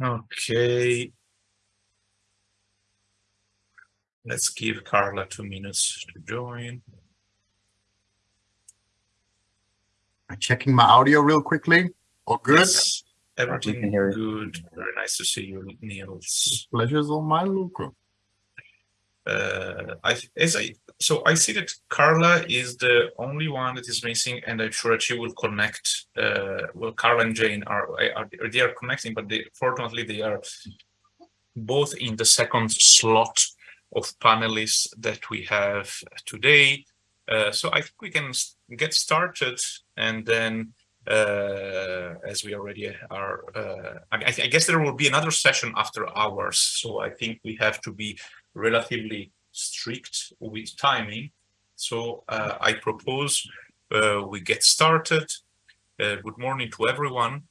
Okay. Let's give Carla two minutes to join. I'm checking my audio real quickly. All good? Yes, everything can hear you. good. Very nice to see you, Niels. Pleasure's all mine, Luca. Uh, I as I so I see that Carla is the only one that is missing, and I'm sure that she will connect. Uh, well, Carla and Jane are, are they are connecting, but they fortunately they are both in the second slot of panelists that we have today. Uh, so I think we can get started, and then uh, as we already are, uh, I, I I guess there will be another session after hours. So I think we have to be relatively strict with timing. So uh, I propose uh, we get started. Uh, good morning to everyone.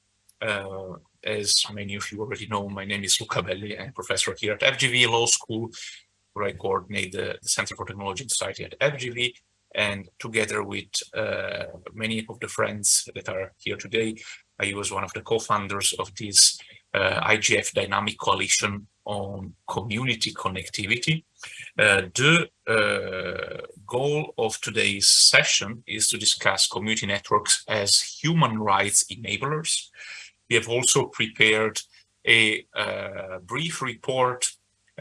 Uh, as many of you already know, my name is Luca Belli. I'm professor here at FGV Law School, where I coordinate the, the Center for Technology and Society at FGV. And together with uh, many of the friends that are here today, I was one of the co-founders of this uh, IGF Dynamic Coalition on Community Connectivity. Uh, the uh, goal of today's session is to discuss community networks as human rights enablers. We have also prepared a uh, brief report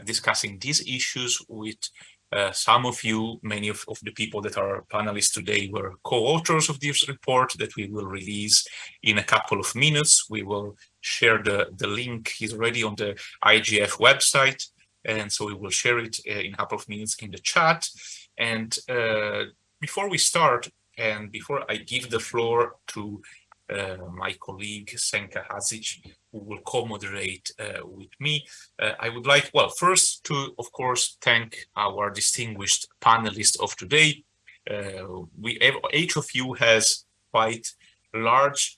discussing these issues with uh, some of you, many of, of the people that are panelists today were co-authors of this report that we will release in a couple of minutes. We will share the, the link, is already on the IGF website. And so we will share it uh, in a couple of minutes in the chat. And uh, before we start, and before I give the floor to uh, my colleague Senka Hadžić, who will co-moderate uh, with me, uh, I would like, well, first to, of course, thank our distinguished panelists of today. Uh, we each of you has quite large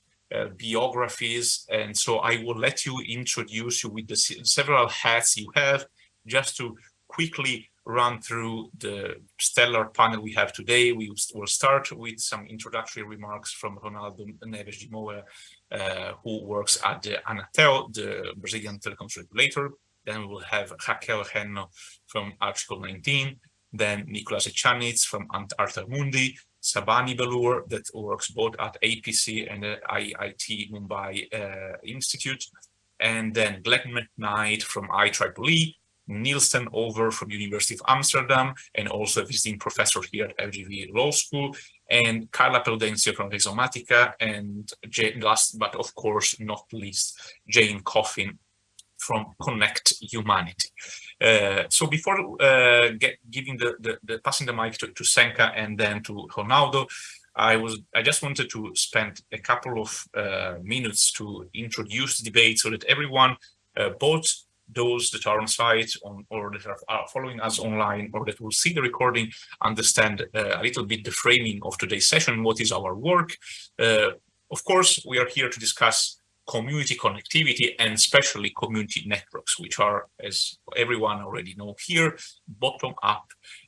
biographies, and so I will let you introduce you with the several hats you have, just to quickly run through the stellar panel we have today. We will start with some introductory remarks from Ronaldo Neves de Moura, uh, who works at the Anatel, the Brazilian telecoms regulator. Then we will have Raquel Renno from Article 19, then Nicolas Echaniz from AlterMundi, Sarbani Belur that works both at APC and the IIT Mumbai uh, Institute, and then Glenn McKnight from IEEE, Niels ten Oever from University of Amsterdam, and also a visiting professor here at FGV Law School, and Carla Prudencio from Rhizomatica, and Jane, last but of course not least, Jane Coffin from Connect Humanity. Uh, so before uh, get, giving the, the, the passing the mic to, to Senka and then to Ronaldo, I was I just wanted to spend a couple of uh, minutes to introduce the debate so that everyone, uh, both those that are on site on, or that are, following us online or that will see the recording, understand uh, a little bit the framing of today's session, what is our work. Uh, of course, we are here to discuss community connectivity and especially community networks, which are, as everyone already know here, bottom-up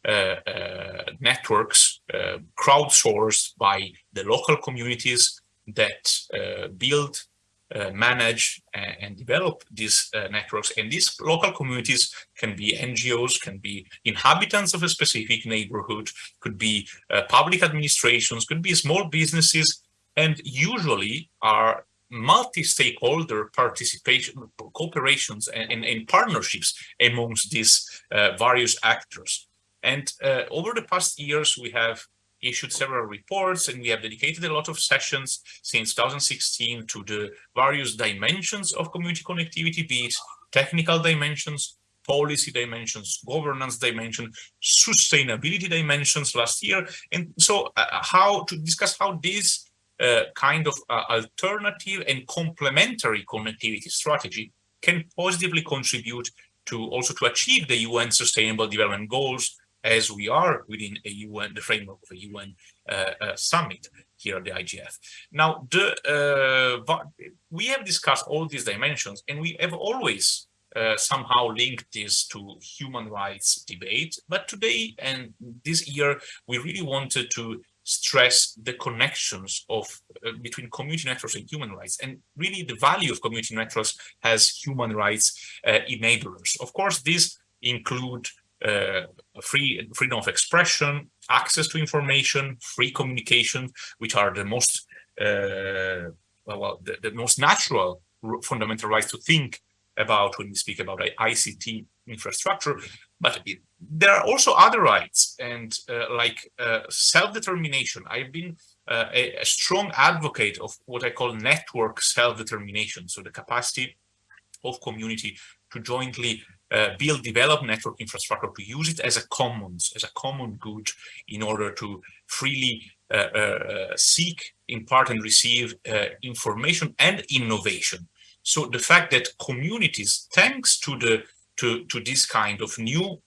uh, uh, networks uh, crowdsourced by the local communities that uh, build, uh, manage, a- and develop these uh, networks. And these local communities can be NGOs, can be inhabitants of a specific neighborhood, could be public administrations, could be small businesses, and usually are multi-stakeholder participation, cooperations, and, and, and partnerships amongst these uh, various actors. And uh, over the past years, we have issued several reports and we have dedicated a lot of sessions since 2016 to the various dimensions of community connectivity, be it technical dimensions, policy dimensions, governance dimension, sustainability dimensions last year. And so uh, how to discuss how these kind of uh, alternative and complementary connectivity strategy can positively contribute to also to achieve the UN Sustainable Development Goals as we are within a UN, the framework of a UN uh, uh, summit here at the IGF. Now, the, uh, we have discussed all these dimensions and we have always uh, somehow linked this to human rights debate. But today and this year, we really wanted to stress the connections of uh, between community networks and human rights and really the value of community networks as human rights uh, enablers. Of course, these include uh, free freedom of expression, access to information, free communication, which are the most uh, well, the, the most natural fundamental rights to think about when we speak about ICT infrastructure. But there are also other rights, and uh, like uh, self-determination. I've been uh, a, a, strong advocate of what I call network self-determination. So the capacity of community to jointly uh, build, develop network infrastructure, to use it as a commons, as a common good in order to freely uh, uh, seek, impart and receive information and innovation. So the fact that communities, thanks to the to, to this kind of new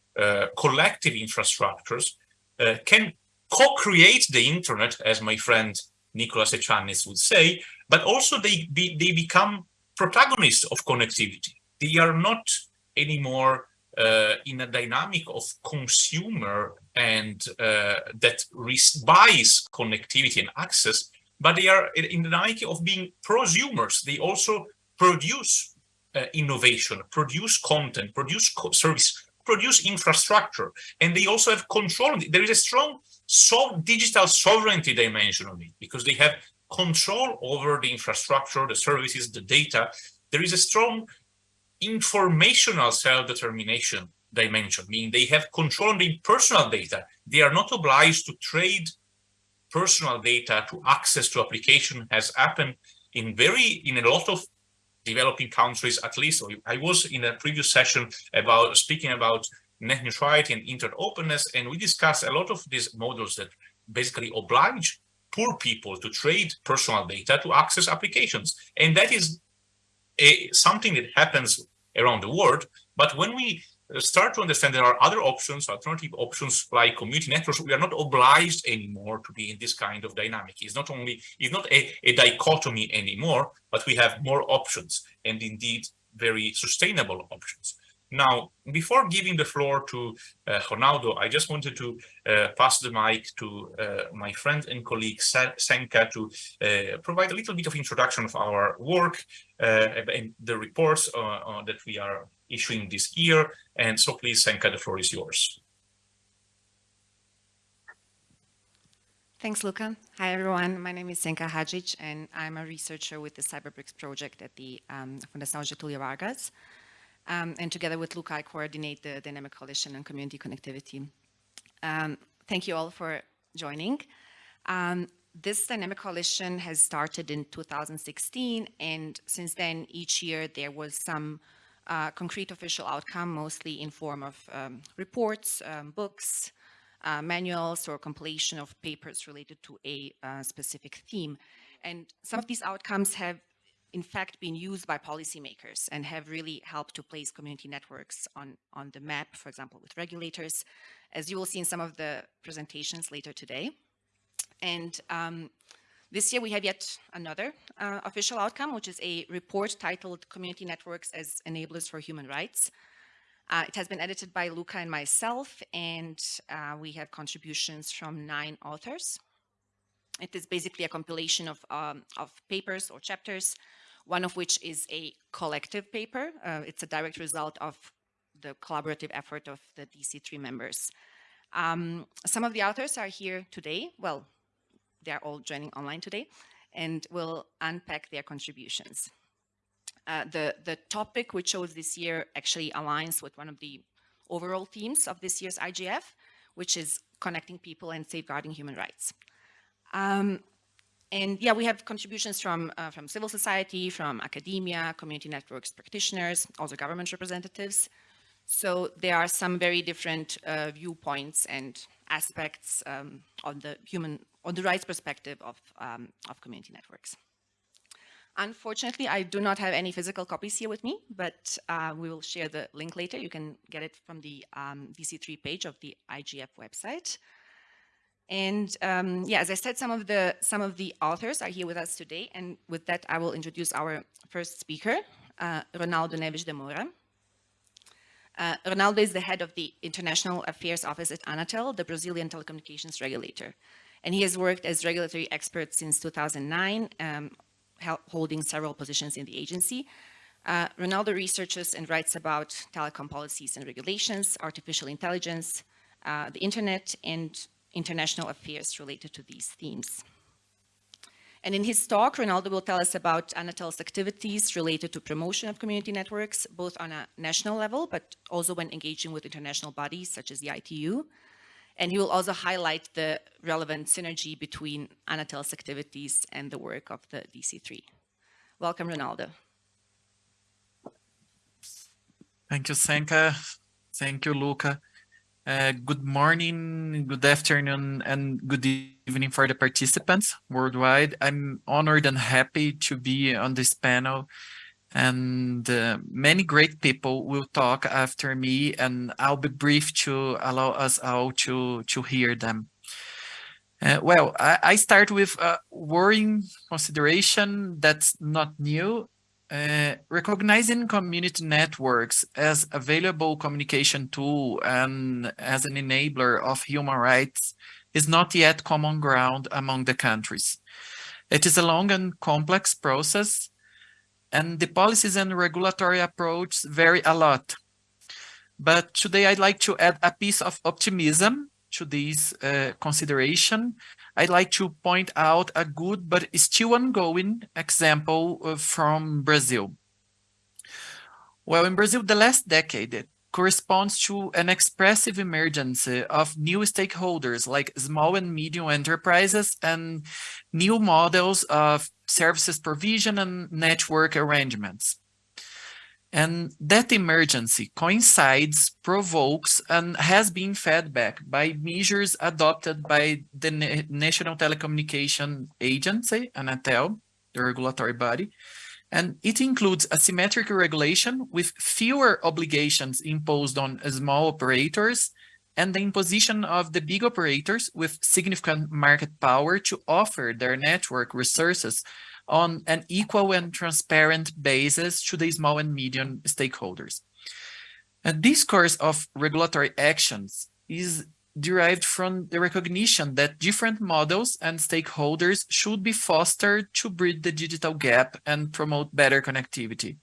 collective infrastructures, uh, can co-create the internet, as my friend Nicholas Echaniz would say, but also they, they become protagonists of connectivity. They are not anymore uh, in a dynamic of consumer and uh, that buys connectivity and access, but they are in the dynamic of being prosumers. They also produce uh, innovation, produce content, produce service, produce infrastructure, and they also have control. There is a strong so digital sovereignty dimension of it because they have control over the infrastructure, the services, the data. There is a strong informational self-determination dimension, meaning they have control on the personal data. They are not obliged to trade personal data to access to application has happened in very in a lot of developing countries at least. I was in a previous session about speaking about net neutrality and internet openness, and we discussed a lot of these models that basically oblige poor people to trade personal data to access applications. And that is a, something that happens around the world. But when we start to understand there are other options, alternative options like community networks, we are not obliged anymore to be in this kind of dynamic. It's not only, it's not a, a dichotomy anymore, but we have more options and indeed very sustainable options. Now, before giving the floor to uh, Ronaldo, I just wanted to uh, pass the mic to uh, my friend and colleague Senka to uh, provide a little bit of introduction of our work uh, and the reports uh, that we are issuing this year. And so please, Senka, the floor is yours. Thanks, Luca. Hi, everyone. My name is Senka Hadžić, and I'm a researcher with the CyberBRICS project at the um, Fundação Getúlio Vargas. Um, and together with Luca, I coordinate the Dynamic Coalition on Community Connectivity. Um, thank you all for joining. Um, this Dynamic Coalition has started in 2016, and since then, each year there was some uh, concrete official outcome, mostly in form of um, reports, um, books, uh, manuals, or compilation of papers related to a uh, specific theme. And some of these outcomes have in fact been used by policymakers and have really helped to place community networks on, on the map, for example, with regulators, as you will see in some of the presentations later today. And um, this year we have yet another uh, official outcome, which is a report titled Community Networks as Enablers for Human Rights. Uh, it has been edited by Luca and myself, and uh, we have contributions from nine authors. It is basically a compilation of, um, of papers or chapters one of which is a collective paper. Uh, it's a direct result of the collaborative effort of the DC3 members. Um, some of the authors are here today. Well, they're all joining online today and we'll unpack their contributions. Uh, the, the topic we chose this year actually aligns with one of the overall themes of this year's IGF, which is connecting people and safeguarding human rights. Um, and yeah, we have contributions from, uh, from civil society, from academia, community networks practitioners, also government representatives. So there are some very different uh, viewpoints and aspects um, on the human, on the rights perspective of, um, of community networks. Unfortunately, I do not have any physical copies here with me, but uh, we will share the link later. You can get it from the um, DC3 page of the IGF website. And um, yeah, as I said, some of the some of the authors are here with us today. And with that, I will introduce our first speaker, uh, Ronaldo Neves de Moura. Uh, Ronaldo is the head of the International Affairs Office at Anatel, the Brazilian telecommunications regulator. And he has worked as regulatory expert since 2009, um, holding several positions in the agency. Uh, Ronaldo researches and writes about telecom policies and regulations, artificial intelligence, uh, the internet, and international affairs related to these themes. And in his talk, Ronaldo will tell us about Anatel's activities related to promotion of community networks, both on a national level, but also when engaging with international bodies such as the ITU. And he will also highlight the relevant synergy between Anatel's activities and the work of the DC3. Welcome, Ronaldo. Thank you, Senka. Thank you, Luca. Uh, good morning, good afternoon, and good evening for the participants worldwide. I'm honored and happy to be on this panel and uh, many great people will talk after me and I'll be brief to allow us all to, to hear them. Uh, well, I, I, start with a worrying consideration that's not new. Uh, recognizing community networks as available communication tool and as an enabler of human rights is not yet common ground among the countries. It is a long and complex process and the policies and regulatory approach vary a lot. But today I'd like to add a piece of optimism to this uh, consideration. I'd like to point out a good but still ongoing example uh, from Brazil. Well, in Brazil, the last decade corresponds to an expressive emergence of new stakeholders like small and medium enterprises and new models of services provision and network arrangements. And that emergency coincides, provokes, and has been fed back by measures adopted by the National Telecommunication Agency, Anatel, the regulatory body. And it includes asymmetric regulation with fewer obligations imposed on small operators and the imposition of the big operators with significant market power to offer their network resources on an equal and transparent basis to the small and medium stakeholders. And this course of regulatory actions is derived from the recognition that different models and stakeholders should be fostered to bridge the digital gap and promote better connectivity.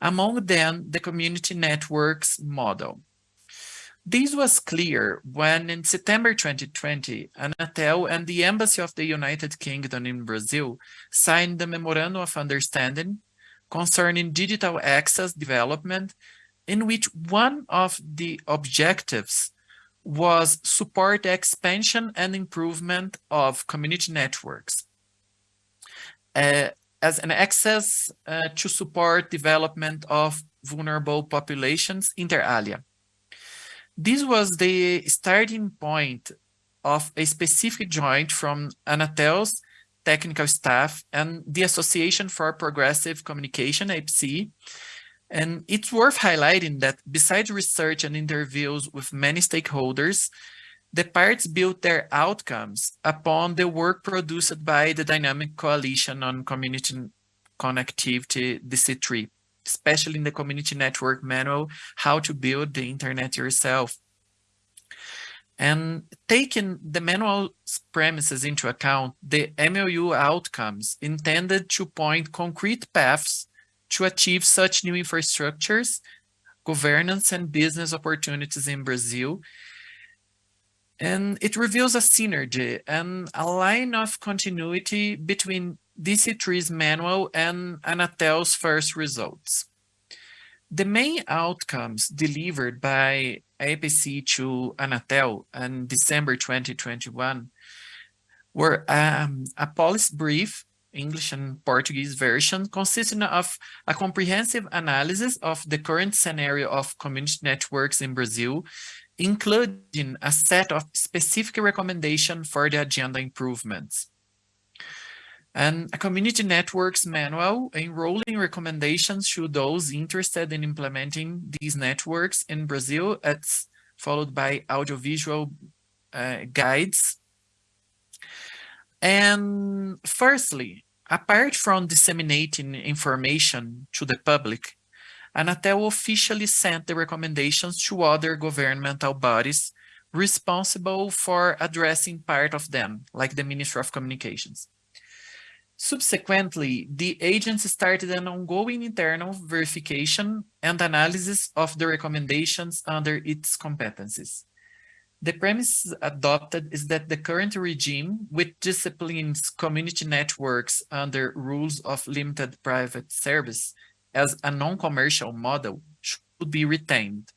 Among them, the community networks model. This was clear when in September 2020, Anatel and the Embassy of the United Kingdom in Brazil signed the Memorandum of Understanding concerning digital access development, in which one of the objectives was support expansion and improvement of community networks uh, as an access uh, to support development of vulnerable populations inter alia. This was the starting point of a specific joint from Anatel's technical staff and the Association for Progressive Communication, APC. And it's worth highlighting that besides research and interviews with many stakeholders, the parts built their outcomes upon the work produced by the Dynamic Coalition on Community Connectivity, DC3 especially in the community network manual, how to build the internet yourself. And taking the manual premises into account, the MOU outcomes intended to point concrete paths to achieve such new infrastructures, governance and business opportunities in Brazil. And it reveals a synergy and a line of continuity between DC3's manual and Anatel's first results. The main outcomes delivered by APC to Anatel in December 2021 were um, a policy brief, English and Portuguese version, consisting of a comprehensive analysis of the current scenario of community networks in Brazil, including a set of specific recommendations for the agenda improvements and a community networks manual enrolling recommendations to those interested in implementing these networks in Brazil. It's followed by audiovisual uh, guides. And firstly, apart from disseminating information to the public, Anatel officially sent the recommendations to other governmental bodies responsible for addressing part of them, like the Ministry of Communications. Subsequently, the agency started an ongoing internal verification and analysis of the recommendations under its competencies. The premise adopted is that the current regime, which disciplines community networks under rules of limited private service as a non-commercial model, should be retained.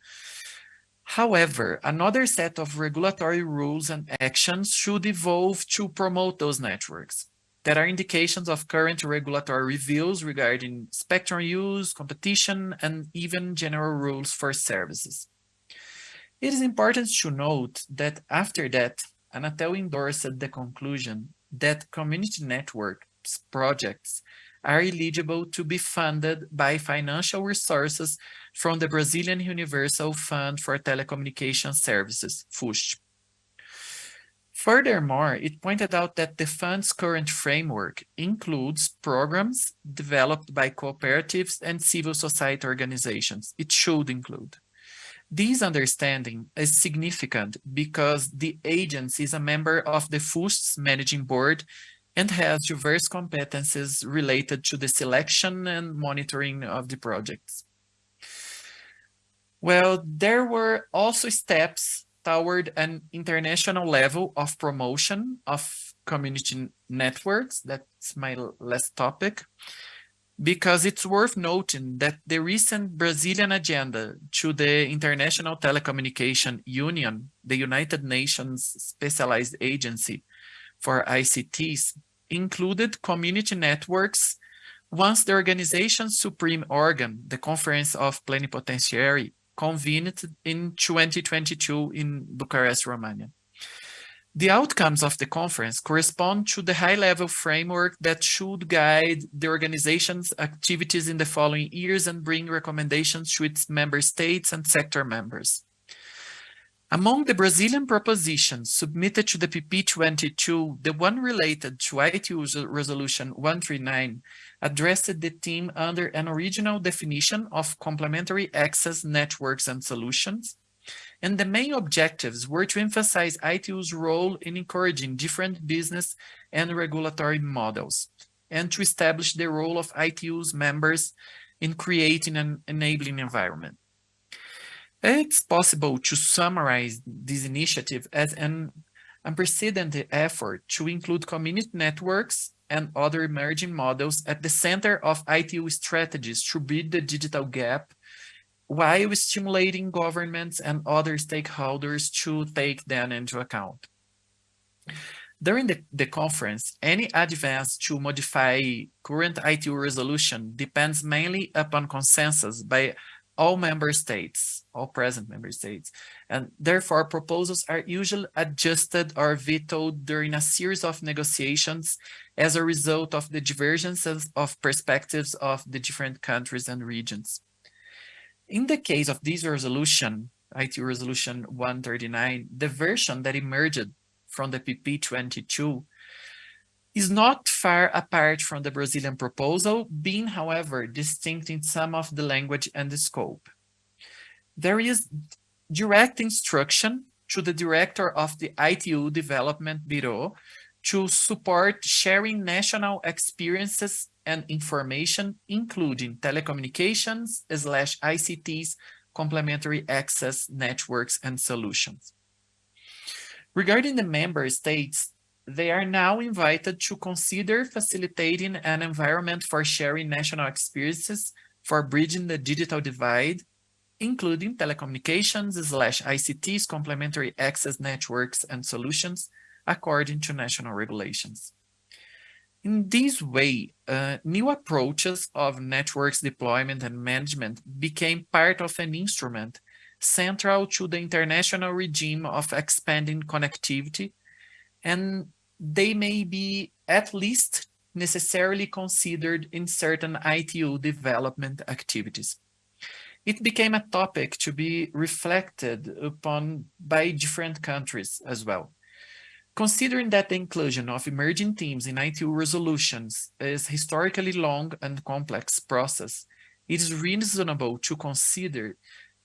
However, another set of regulatory rules and actions should evolve to promote those networks. There are indications of current regulatory reviews regarding spectrum use, competition, and even general rules for services. It is important to note that after that, Anatel endorsed the conclusion that community networks projects are eligible to be funded by financial resources from the Brazilian Universal Fund for Telecommunication Services, FUST. Furthermore, it pointed out that the fund's current framework includes programs developed by cooperatives and civil society organizations. It should include. This understanding is significant because the agency is a member of the FUST's managing board and has diverse competencies related to the selection and monitoring of the projects. Well, there were also steps toward an international level of promotion of community networks. That's my last topic. Because it's worth noting that the recent Brazilian agenda to the International Telecommunication Union, the United Nations Specialized Agency for ICTs, included community networks once the organization's supreme organ, the Conference of Plenipotentiary, convened in 2022 in Bucharest, Romania. The outcomes of the conference correspond to the high-level framework that should guide the organization's activities in the following years and bring recommendations to its member states and sector members. Among the Brazilian propositions submitted to the PP22, the one related to ITU Resolution 139 addressed the theme under an original definition of complementary access networks and solutions, and the main objectives were to emphasize ITU's role in encouraging different business and regulatory models, and to establish the role of ITU's members in creating an enabling environment. It's possible to summarize this initiative as an unprecedented effort to include community networks and other emerging models at the center of ITU strategies to bridge the digital gap while stimulating governments and other stakeholders to take them into account. During the, the conference, any advance to modify current ITU resolution depends mainly upon consensus by all member states, all present member states, and therefore proposals are usually adjusted or vetoed during a series of negotiations as a result of the divergences of perspectives of the different countries and regions. In the case of this resolution, ITU Resolution 139, the version that emerged from the PP22 is not far apart from the Brazilian proposal, being, however, distinct in some of the language and the scope. There is direct instruction to the director of the ITU Development Bureau to support sharing national experiences and information, including telecommunications slash ICTs, complementary access networks and solutions. Regarding the member states, they are now invited to consider facilitating an environment for sharing national experiences for bridging the digital divide, including telecommunications slash ICTs, complementary access networks and solutions, according to national regulations. In this way, uh, new approaches of networks deployment and management became part of an instrument central to the international regime of expanding connectivity and they may be at least necessarily considered in certain ITU development activities. It became a topic to be reflected upon by different countries as well. Considering that the inclusion of emerging themes in ITU resolutions is a historically long and complex process, it is reasonable to consider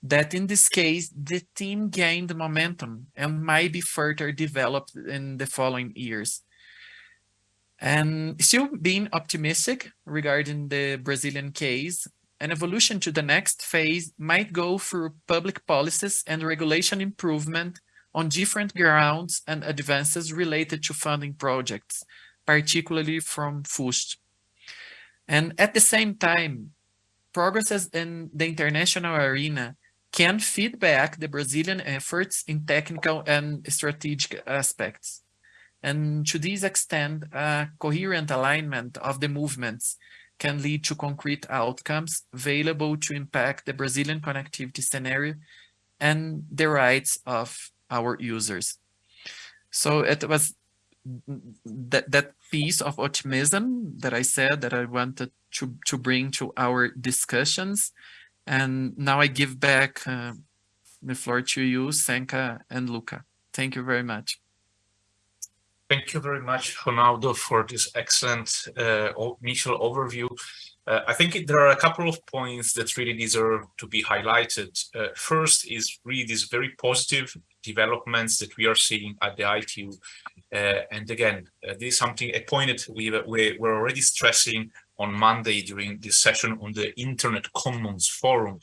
that in this case, the team gained momentum and might be further developed in the following years. And still being optimistic regarding the Brazilian case, an evolution to the next phase might go through public policies and regulation improvement on different grounds and advances related to funding projects, particularly from FUST. And at the same time, progresses in the international arena can feed back the Brazilian efforts in technical and strategic aspects. And to this extent, a coherent alignment of the movements can lead to concrete outcomes available to impact the Brazilian connectivity scenario and the rights of our users. So it was that, that piece of optimism that I said that I wanted to, to bring to our discussions. And now I give back uh, the floor to you, Senka and Luca. Thank you very much. Thank you very much, Ronaldo, for this excellent uh, initial overview. Uh, I think there are a couple of points that really deserve to be highlighted. Uh, first is really these very positive developments that we are seeing at the ITU. Uh, and again, uh, this is something, a point that we, we were already stressing on Monday during this session on the Internet Commons Forum.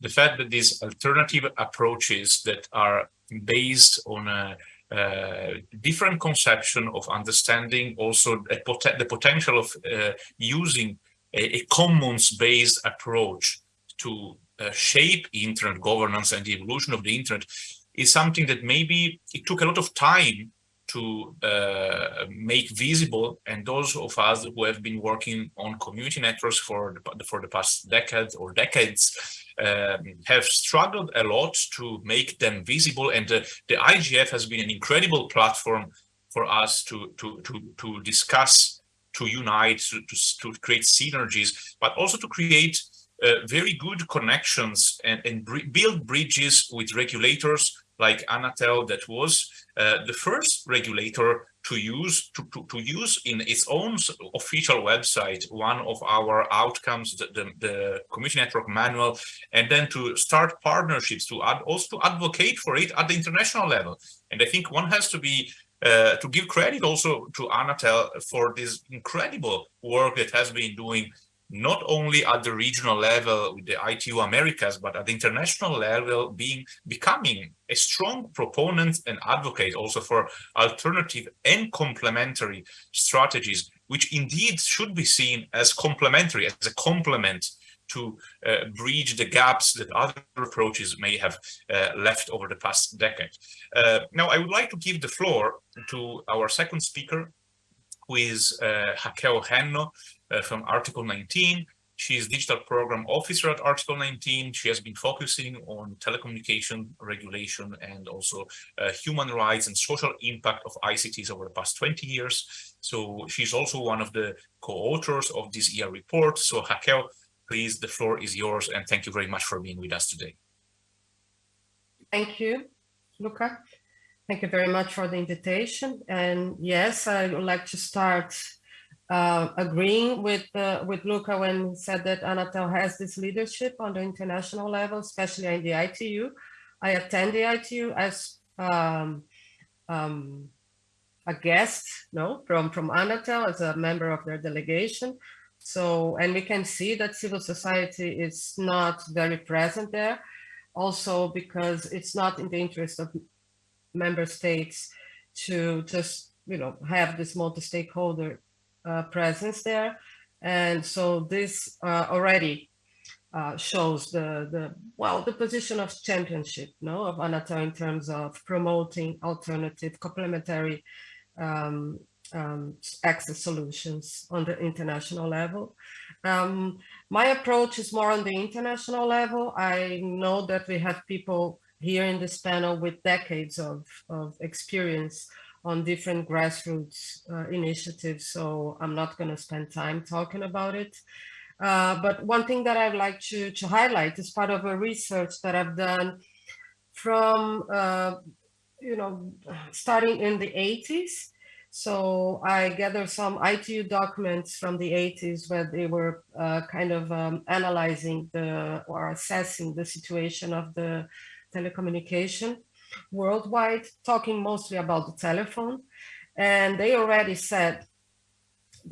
The fact that these alternative approaches that are based on a uh, different conception of understanding also pot the potential of uh, using a, a commons-based approach to uh, shape internet governance and the evolution of the internet is something that maybe it took a lot of time to uh, make visible and those of us who have been working on community networks for the, for the past decade or decades um, have struggled a lot to make them visible and the, the IGF has been an incredible platform for us to to to, to discuss to unite to, to, to create synergies but also to create uh, very good connections and, and build bridges with regulators like Anatel that was uh, the first regulator to use to, to, to, use in its own official website one of our outcomes the, the, the community network manual and then to start partnerships to add also to advocate for it at the international level. And i think one has to be uh, to give credit also to Anatel for this incredible work that has been doing not only at the regional level with the ITU Americas, but at the international level, being becoming a strong proponent and advocate also for alternative and complementary strategies, which indeed should be seen as complementary, as a complement to uh, bridge the gaps that other approaches may have uh, left over the past decade. Uh, now, I would like to give the floor to our second speaker, who is uh, Raquel Renno, uh, from Article 19. She is digital program officer at Article 19. She has been focusing on telecommunication regulation and also uh, human rights and social impact of ICTs over the past 20 years. So she's also one of the co-authors of this ER report. So Raquel, please, the floor is yours. And thank you very much for being with us today. Thank you, Luca. Thank you very much for the invitation. And yes, I would like to start uh, agreeing with uh, with Luca when he said that Anatel has this leadership on the international level, especially in the ITU. I attend the ITU as um, um, a guest, no, from from Anatel as a member of their delegation. So, and we can see that civil society is not very present there, also because it's not in the interest of member states to just you know have this multi-stakeholder uh, presence there. And so this uh, already uh, shows the, the, well, the position of championship no, of Anatel in terms of promoting alternative complementary um, um, access solutions on the international level. Um, my approach is more on the international level. I know that we have people here in this panel with decades of, of experience on different grassroots uh, initiatives, so I'm not going to spend time talking about it. Uh, but one thing that I'd like to, to highlight is part of a research that I've done from, uh, you know, starting in the 80s So I gathered some ITU documents from the 80s where they were uh, kind of um, analyzing the or assessing the situation of the telecommunication worldwide, talking mostly about the telephone. And they already said,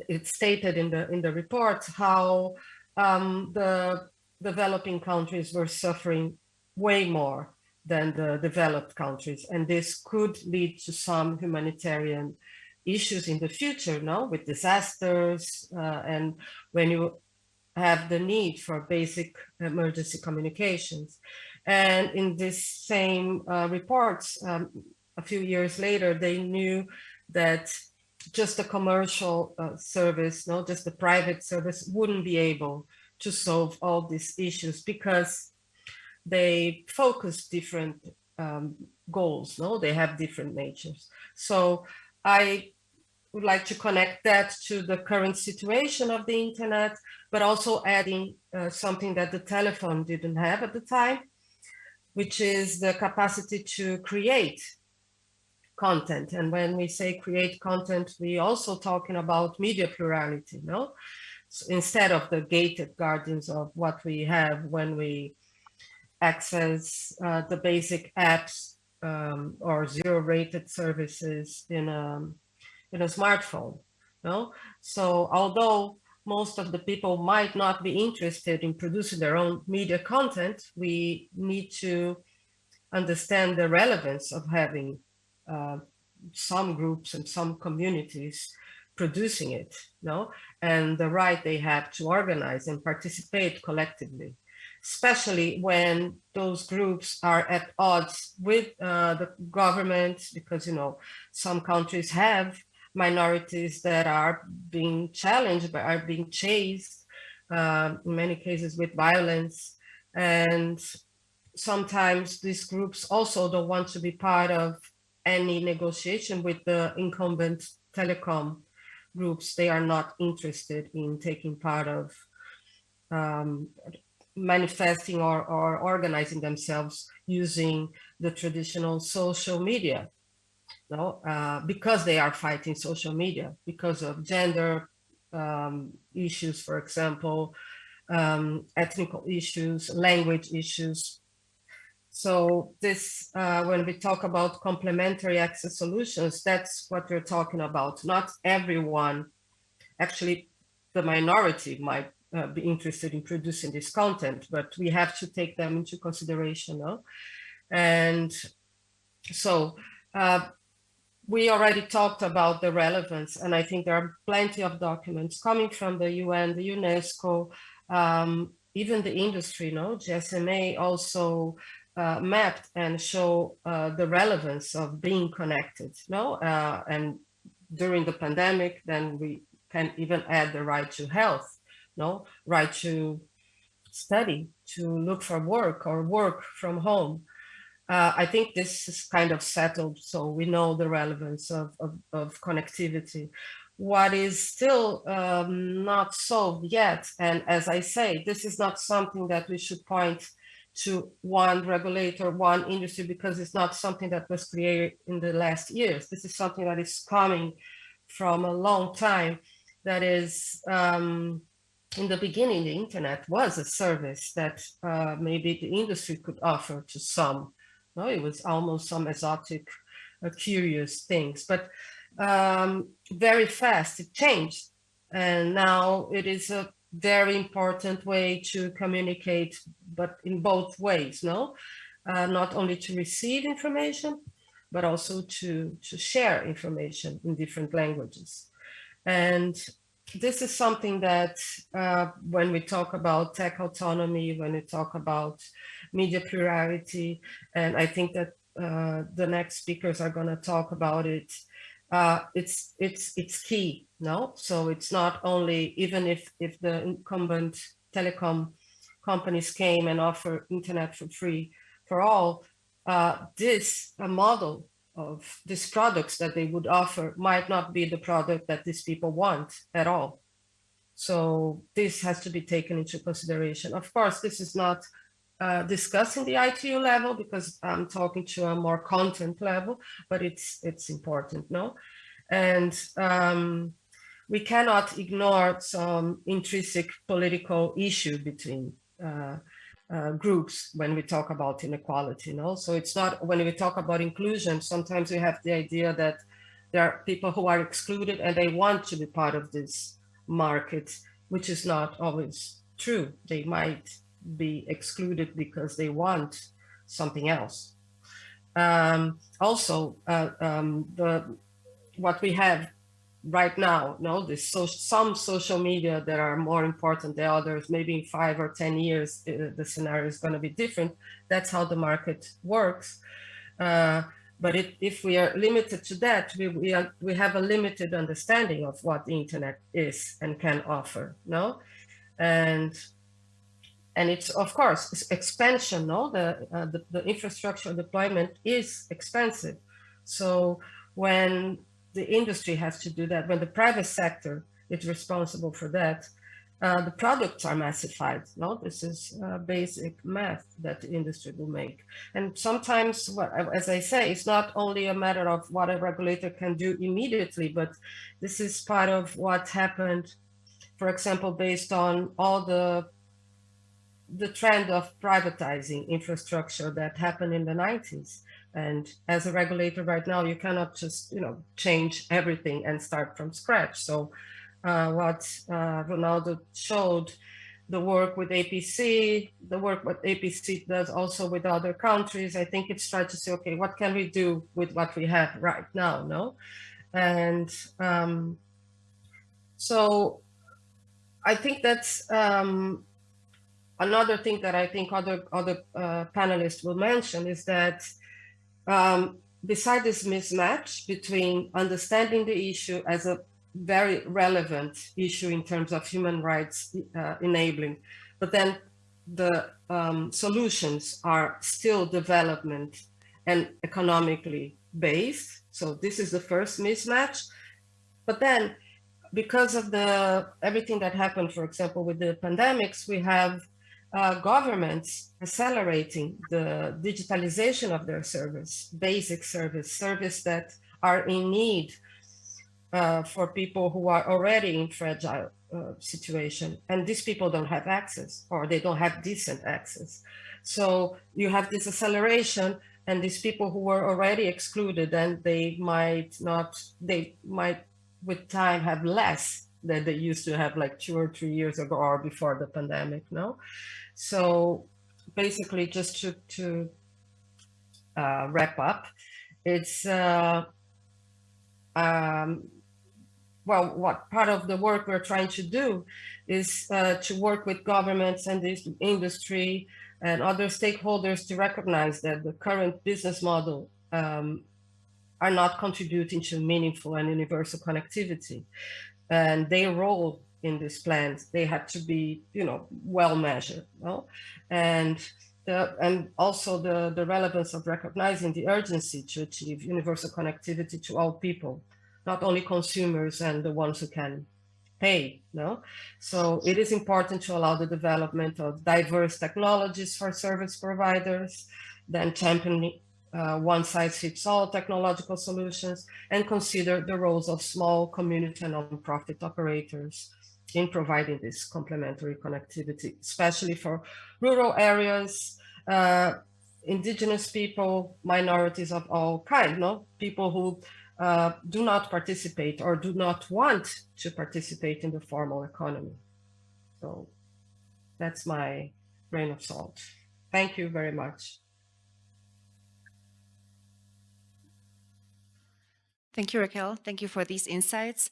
it stated in the in the report how um, the developing countries were suffering way more than the developed countries. And this could lead to some humanitarian issues in the future, no, with disasters uh, and when you have the need for basic emergency communications. And in this same uh, reports, um, a few years later, they knew that just a commercial uh, service, no, just a private service wouldn't be able to solve all these issues because they focus different um, goals, no, they have different natures. So I would like to connect that to the current situation of the internet, but also adding uh, something that the telephone didn't have at the time, which is the capacity to create content. And when we say create content, we also talking about media plurality, no? So instead of the gated gardens of what we have when we access uh, the basic apps um, or zero rated services in a, in a smartphone. No? So although most of the people might not be interested in producing their own media content, we need to understand the relevance of having uh, some groups and some communities producing it, no? and the right they have to organize and participate collectively, especially when those groups are at odds with uh, the government, because, you know, some countries have minorities that are being challenged, but are being chased, uh, in many cases with violence. And sometimes these groups also don't want to be part of any negotiation with the incumbent telecom groups. They are not interested in taking part of um, manifesting or, or organizing themselves using the traditional social media. No, uh, because they are fighting social media, because of gender um, issues, for example, um, ethnical issues, language issues, so this, uh, when we talk about complementary access solutions, that's what we're talking about. Not everyone, actually the minority might uh, be interested in producing this content, but we have to take them into consideration. No? And so uh, we already talked about the relevance, and I think there are plenty of documents coming from the UN, the UNESCO, um, even the industry, no? GSMA also uh, mapped and show uh, the relevance of being connected, no? Uh, and during the pandemic, then we can even add the right to health, no? Right to study, to look for work or work from home. Uh, I think this is kind of settled, so we know the relevance of, of, of connectivity. What is still um, not solved yet, and as I say, this is not something that we should point to one regulator, one industry, because it's not something that was created in the last years. This is something that is coming from a long time. That is, um, in the beginning, the internet was a service that uh, maybe the industry could offer to some. No, it was almost some exotic, uh, curious things, but um, very fast it changed. And now it is a very important way to communicate, but in both ways, no? Uh, not only to receive information, but also to, to share information in different languages. And this is something that uh, when we talk about tech autonomy, when we talk about media plurality, and I think that uh, the next speakers are going to talk about it, uh, it's it's it's key no? So it's not only even if if the incumbent telecom companies came and offer internet for free for all uh, this model of these products that they would offer might not be the product that these people want at all so this has to be taken into consideration of course this is not uh, discussing the ITU level because I'm talking to a more content level, but it's it's important, no? And um, we cannot ignore some intrinsic political issue between uh, uh, groups when we talk about inequality. You know? So it's not when we talk about inclusion, sometimes we have the idea that there are people who are excluded and they want to be part of this market, which is not always true. They might be excluded because they want something else. Um, also, uh, um, the what we have right now, no, this so, some social media that are more important than others, maybe in five or 10 years, uh, the scenario is going to be different. That's how the market works. Uh, but it, if we are limited to that, we, we, are, we have a limited understanding of what the internet is and can offer, no? And and it's of course it's expansion, no? The, uh, the, the infrastructure deployment is expensive. So when the industry has to do that, when the private sector is responsible for that, uh, the products are massified. No, this is uh, basic math that the industry will make. And sometimes, what, as I say, it's not only a matter of what a regulator can do immediately, but this is part of what happened, for example, based on all the the trend of privatizing infrastructure that happened in the 90s. And as a regulator right now, you cannot just, you know, change everything and start from scratch. So uh, what uh, Ronaldo showed, the work with APC, the work what APC does also with other countries, I think it's trying to say, okay, what can we do with what we have right now, no? And um, so I think that's um, another thing that I think other, other uh, panelists will mention is that um, beside this mismatch between understanding the issue as a very relevant issue in terms of human rights uh, enabling, but then the um, solutions are still development and economically based. So this is the first mismatch. But then because of the everything that happened, for example, with the pandemics, we have uh, governments accelerating the digitalization of their service, basic service, service that are in need uh, for people who are already in fragile uh, situation. And these people don't have access or they don't have decent access. So you have this acceleration and these people who were already excluded and they might not, they might with time have less than they used to have like two or three years ago or before the pandemic, no? So basically just to, to uh, wrap up, it's, uh, um, well, what part of the work we're trying to do is uh, to work with governments and this industry and other stakeholders to recognize that the current business model um, are not contributing to meaningful and universal connectivity. And their role in these plans, they have to be, you know, well measured. No? And the, and also the, the relevance of recognizing the urgency to achieve universal connectivity to all people, not only consumers and the ones who can pay. No, so it is important to allow the development of diverse technologies for service providers, then championing uh, one size fits all technological solutions and consider the roles of small community and nonprofit operators in providing this complementary connectivity, especially for rural areas, uh, indigenous people, minorities of all kinds, no? people who uh, do not participate or do not want to participate in the formal economy. So that's my grain of salt. Thank you very much. Thank you, Raquel. Thank you for these insights.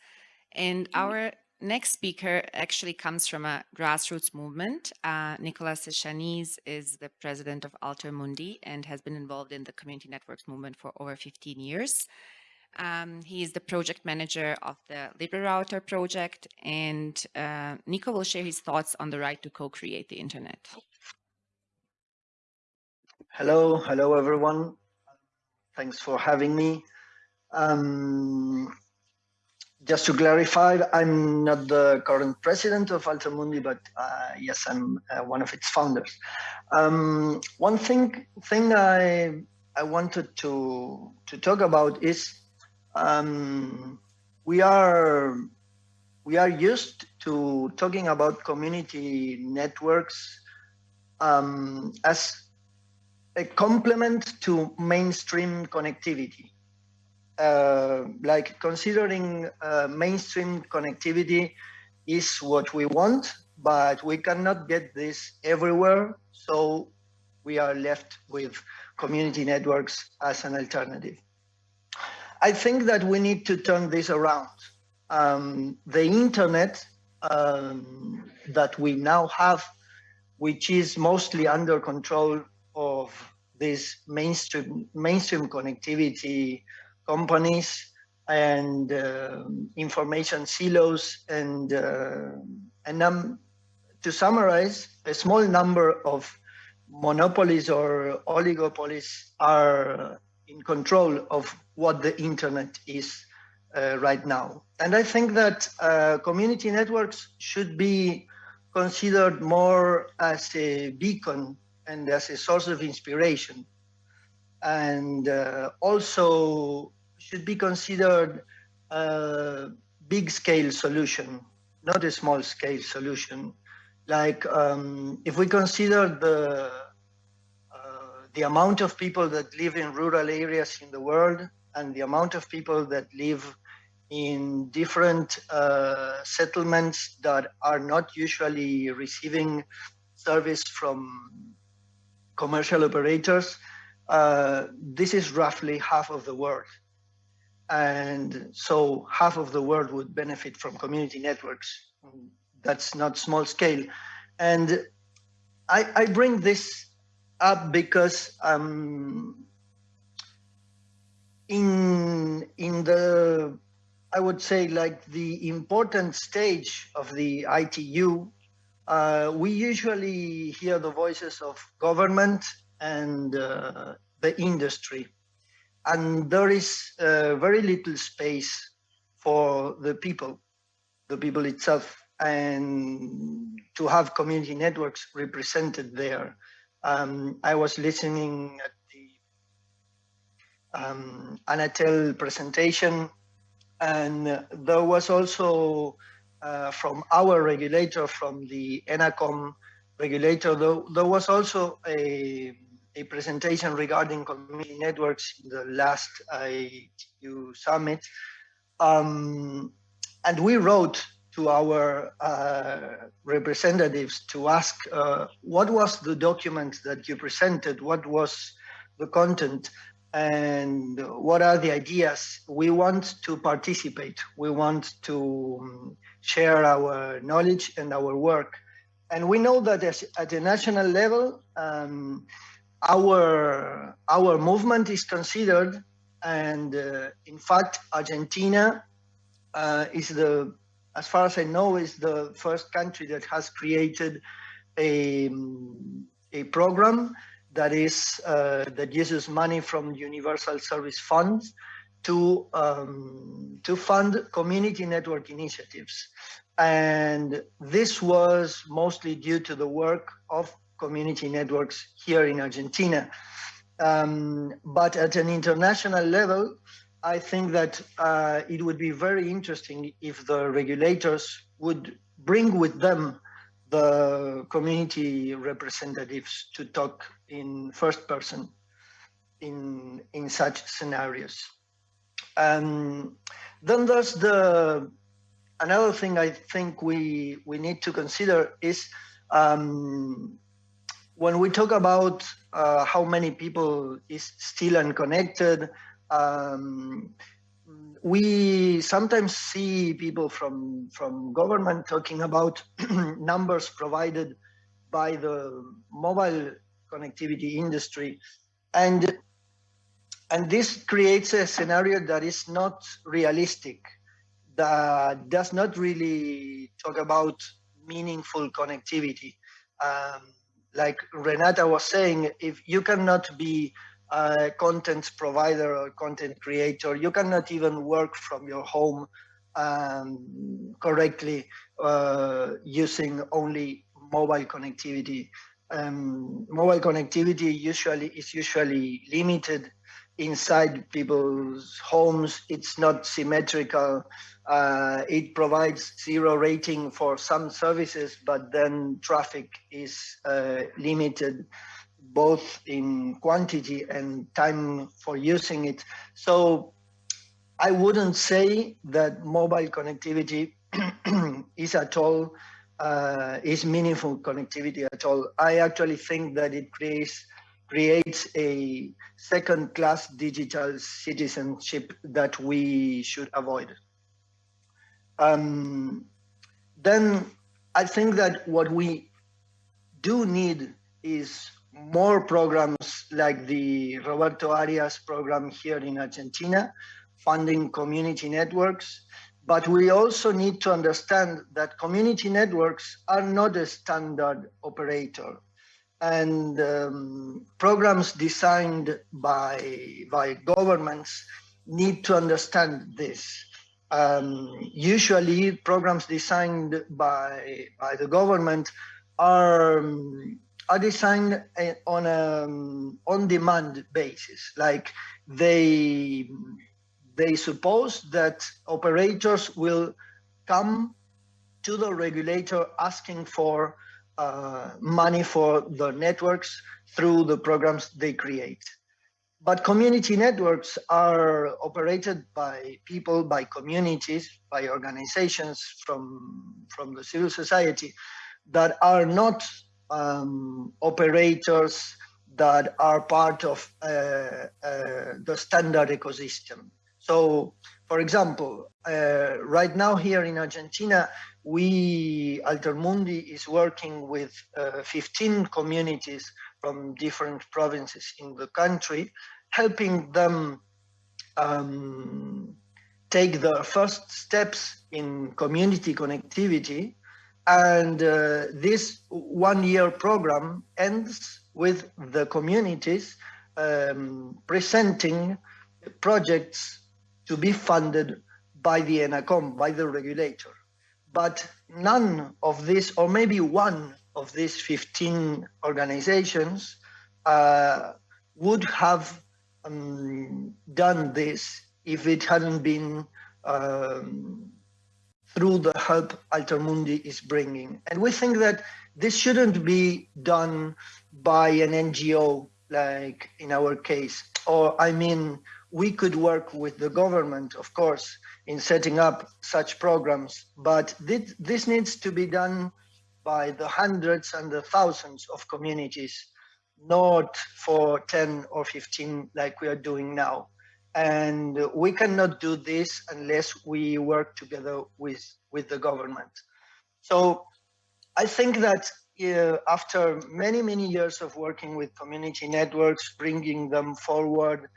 And our next speaker actually comes from a grassroots movement. Uh, Nicolas Echaniz is the president of AlterMundi and has been involved in the community networks movement for over 15 years. Um, he is the project manager of the LibreRouter project, and uh, Nico will share his thoughts on the right to co-create the internet. Hello, hello everyone. Thanks for having me. Um, just to clarify, I'm not the current president of AlterMundi, but uh, yes, I'm uh, one of its founders. Um, one thing thing I I wanted to to talk about is um, we are we are used to talking about community networks um, as a complement to mainstream connectivity. Uh, like considering uh, mainstream connectivity is what we want, but we cannot get this everywhere. So we are left with community networks as an alternative. I think that we need to turn this around. Um, the internet um, that we now have, which is mostly under control of these mainstream mainstream connectivity companies and uh, information silos and uh, and um, to summarize, a small number of monopolies or oligopolies are in control of what the internet is uh, right now. And I think that uh, community networks should be considered more as a beacon and as a source of inspiration. And uh, also should be considered a big scale solution, not a small scale solution. Like um, if we consider the the amount of people that live in rural areas in the world and the amount of people that live in different uh, settlements that are not usually receiving service from commercial operators, uh, this is roughly half of the world. And so half of the world would benefit from community networks. That's not small scale. And I, I bring this up because um, in in the I would say like the important stage of the ITU, uh, we usually hear the voices of government and uh, the industry, and there is uh, very little space for the people, the people itself, and to have community networks represented there. Um, I was listening at the um, Anatel presentation, and there was also uh, from our regulator, from the ENACOM regulator, there, there was also a, a presentation regarding community networks in the last ITU summit. Um, and we wrote to our uh, representatives to ask uh, what was the document that you presented, what was the content, and what are the ideas. We want to participate. We want to um, share our knowledge and our work. And we know that as, at a national level, um, our, our movement is considered, and uh, in fact, Argentina uh, is the as far as I know, is the first country that has created a, a program that is uh, that uses money from Universal Service Funds to um, to fund community network initiatives, and this was mostly due to the work of community networks here in Argentina. Um, but at an international level, I think that uh, it would be very interesting if the regulators would bring with them the community representatives to talk in first person in in such scenarios. Um, then there's the another thing I think we we need to consider is um, when we talk about uh, how many people is still unconnected, um, we sometimes see people from from government talking about numbers provided by the mobile connectivity industry. And and this creates a scenario that is not realistic that does not really talk about meaningful connectivity. Um, like renata was saying if you cannot be a content provider or content creator. You cannot even work from your home um, correctly uh, using only mobile connectivity. Um, mobile connectivity usually is usually limited inside people's homes. It's not symmetrical. Uh, it provides zero rating for some services, but then traffic is uh, limited both in quantity and time for using it. So I wouldn't say that mobile connectivity is at all uh, is meaningful connectivity at all. I actually think that it creates creates a second-class digital citizenship that we should avoid. Um, then I think that what we do need is more programs like the Roberto Arias program here in Argentina, funding community networks. But we also need to understand that community networks are not a standard operator. And um, programs designed by, by governments need to understand this. Um, usually programs designed by, by the government are um, are designed eh, on a um, on-demand basis. Like they they suppose that operators will come to the regulator asking for uh, money for the networks through the programs they create. But community networks are operated by people, by communities, by organizations from, from the civil society that are not um, operators that are part of uh, uh, the standard ecosystem. So, for example, uh, right now here in Argentina, we, AlterMundi is working with uh, 15 communities from different provinces in the country, helping them um, take the first steps in community connectivity and uh, this one year program ends with the communities um, presenting projects to be funded by the ENACOM, by the regulator. But none of this, or maybe one of these 15 organizations uh, would have um, done this if it hadn't been um, through the help AlterMundi is bringing. And we think that this shouldn't be done by an NGO, like in our case, or I mean, we could work with the government, of course, in setting up such programs, but this, this needs to be done by the hundreds and the thousands of communities, not for 10 or 15 like we are doing now. And we cannot do this unless we work together with, with the government. So I think that uh, after many, many years of working with community networks, bringing them forward,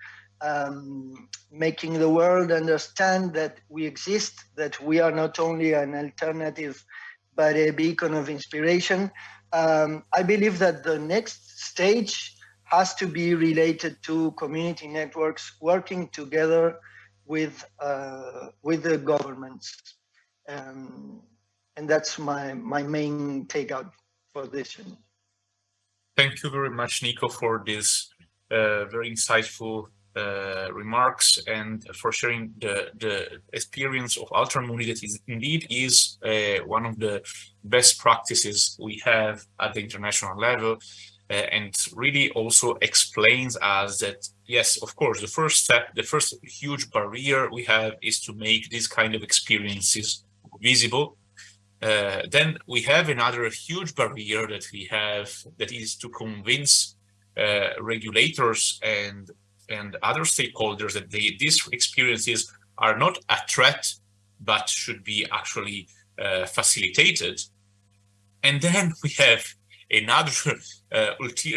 um, making the world understand that we exist, that we are not only an alternative, but a beacon of inspiration. Um, I believe that the next stage has to be related to community networks working together with uh, with the governments. Um, and that's my, my main takeout for this. Thank you very much, Nico, for this uh, very insightful uh, remarks and for sharing the, the experience of AlterMundi that is indeed is uh, one of the best practices we have at the international level uh, and really also explains us that yes of course the first step the first huge barrier we have is to make these kind of experiences visible. Uh, then we have another huge barrier that we have that is to convince uh, regulators and and other stakeholders that they, these experiences are not a threat but should be actually uh, facilitated and then we have another uh,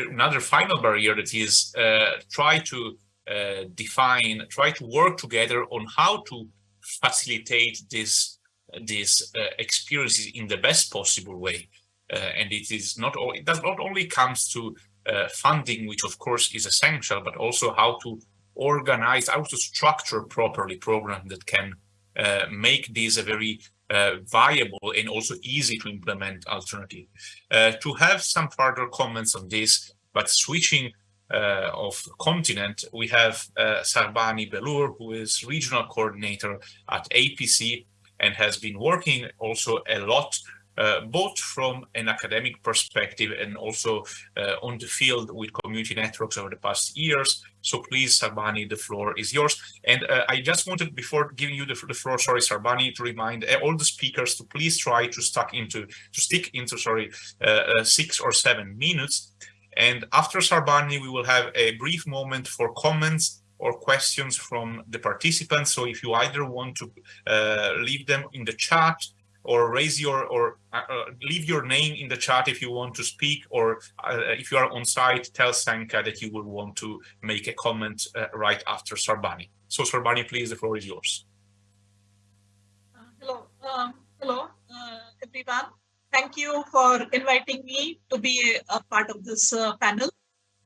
another final barrier that is uh, try to uh, define, try to work together on how to facilitate this these uh, experiences in the best possible way. Uh, and it is not all, it does not only comes to uh, funding, which of course is essential, but also how to organize, how to structure properly programs that can make these a very uh, viable and also easy to implement alternative. Uh, to have some further comments on this, but switching uh, of continent, we have uh, Sarbani Belur, who is regional coordinator at APC and has been working also a lot uh, both from an academic perspective and also uh, on the field with community networks over the past years. So please, Sarbani, the floor is yours. And uh, I just wanted, before giving you the, the, floor, sorry, Sarbani, to remind uh, all the speakers to please try to stuck into, to stick into, sorry, uh, uh, six or seven minutes. And after Sarbani, we will have a brief moment for comments or questions from the participants. So if you either want to leave them in the chat or raise your or uh, uh, leave your name in the chat if you want to speak or uh, if you are on site tell Senka that you will want to make a comment uh, right after Sarbani. So Sarbani please the floor is yours. Uh, hello um, hello uh, everyone thank you for inviting me to be a, part of this panel.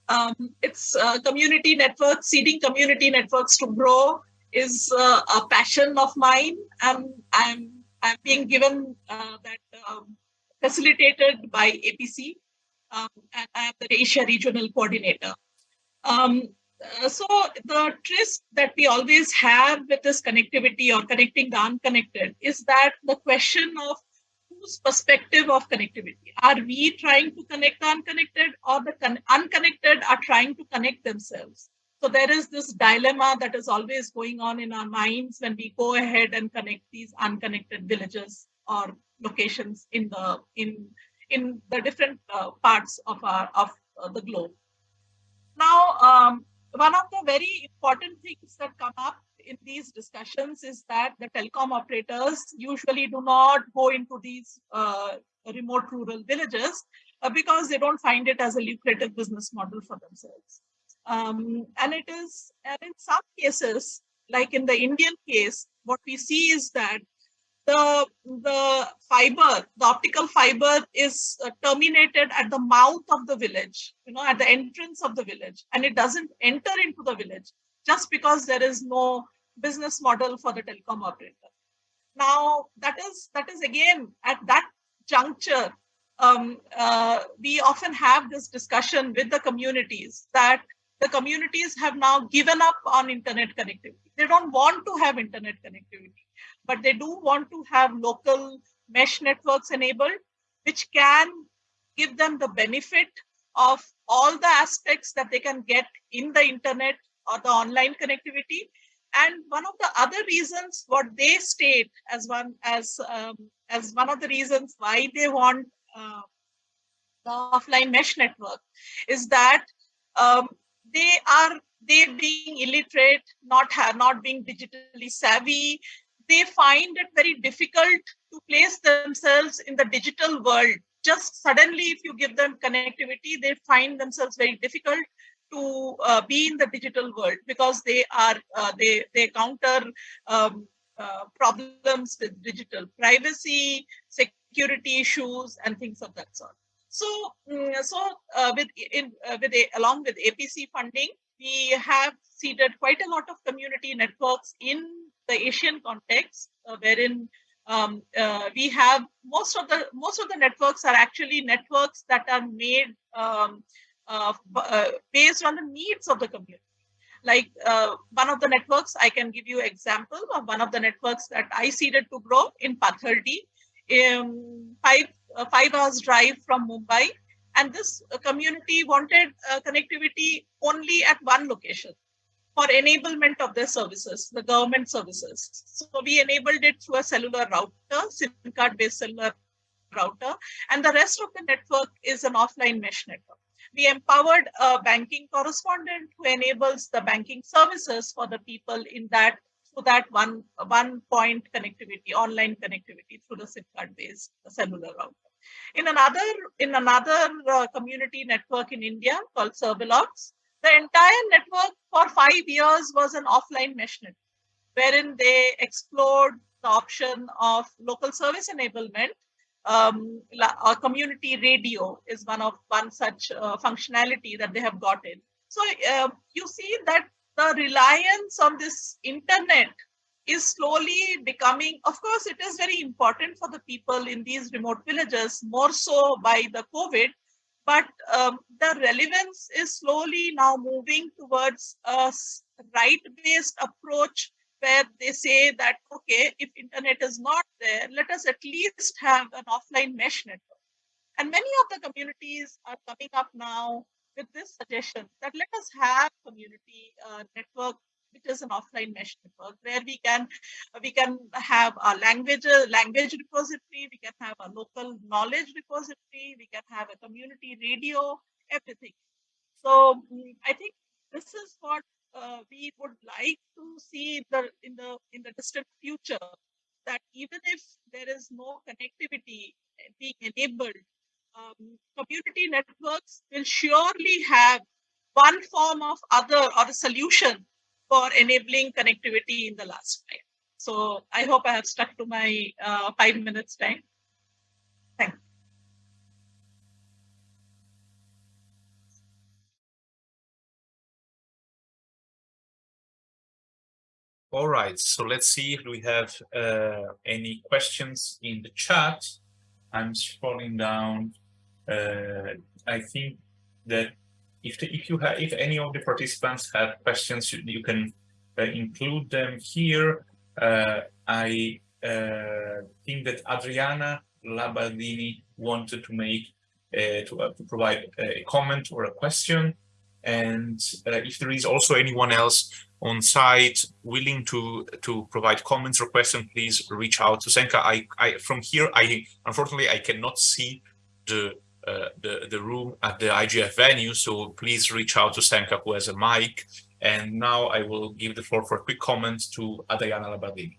Um, it's community networks seeding community networks to grow is a passion of mine and I'm I'm being given uh, that um, facilitated by APC, um, and I am the Asia Regional Coordinator. Um, uh, so the twist that we always have with this connectivity or connecting the unconnected is that the question of whose perspective of connectivity. Are we trying to connect the unconnected or the unconnected are trying to connect themselves? So there is this dilemma that is always going on in our minds when we go ahead and connect these unconnected villages or locations in the in in the different uh, parts of our of uh, the globe. Now, um, one of the very important things that come up in these discussions is that the telecom operators usually do not go into these uh, remote rural villages uh, because they don't find it as a lucrative business model for themselves. Um, and it is, and in some cases, like in the Indian case, what we see is that the the fiber, the optical fiber is uh, terminated at the mouth of the village, you know, at the entrance of the village, and it doesn't enter into the village just because there is no business model for the telecom operator. Now, that is that is again at that juncture, um, uh, we often have this discussion with the communities that the communities have now given up on internet connectivity. They don't want to have internet connectivity, but they do want to have local mesh networks enabled, which can give them the benefit of all the aspects that they can get in the internet or the online connectivity. And one of the other reasons what they state as one as um, as one of the reasons why they want uh, the offline mesh network is that um, they are they being illiterate, not have, not being digitally savvy, they find it very difficult to place themselves in the digital world. Just suddenly, if you give them connectivity, they find themselves very difficult to uh, be in the digital world because they are uh, they they counter um, uh, problems with digital privacy, security issues, and things of that sort. So, mm, so uh, with in uh, with a, along with APC funding, we have seeded quite a lot of community networks in the Asian context, uh, wherein um, uh, we have most of the most of the networks are actually networks that are made um, uh, uh, based on the needs of the community. Like one of the networks, I can give you example of one of the networks that I seeded to grow in Pathardi. Um, five five hours drive from Mumbai. And this community wanted uh, connectivity only at one location for enablement of their services, the government services. So we enabled it through a cellular router, SIM card based cellular router, and the rest of the network is an offline mesh network. We empowered a banking correspondent who enables the banking services for the people in that to that one one point connectivity, online connectivity through the SIM card based cellular router. In another, in another uh, community network in India called Servelots, the entire network for five years was an offline mesh network, wherein they explored the option of local service enablement. Um, a community radio is one of one such uh, functionality that they have gotten. So uh, you see that the reliance on this internet is slowly becoming, of course, it is very important for the people in these remote villages, more so by the COVID, but um, the relevance is slowly now moving towards a right-based approach where they say that, okay, if internet is not there, let us at least have an offline mesh network. And many of the communities are coming up now with this suggestion that let us have community uh, network which is an offline mesh network where we can we can have a language language repository we can have a local knowledge repository we can have a community radio everything. So mm, i think this is what uh, we would like to see the in the in the distant future that even if there is no connectivity being enabled um, community networks will surely have one form of other or a solution for enabling connectivity in the last mile. So I hope I have stuck to my uh, five minutes time. Thank you. All right, so let's see if we have uh, any questions in the chat. I'm scrolling down. Uh, I think that if the, if you have if any of the participants have questions, you, can uh, include them here. Uh, I uh, think that Adriana Labardini wanted to make to, to provide a comment or a question. And if there is also anyone else on site willing to to provide comments or questions, please reach out to Senka. I, I from here, I unfortunately I cannot see the the the room at the IGF venue, so please reach out to Senka who has a mic. And now I will give the floor for a quick comment to Adriana Labardini.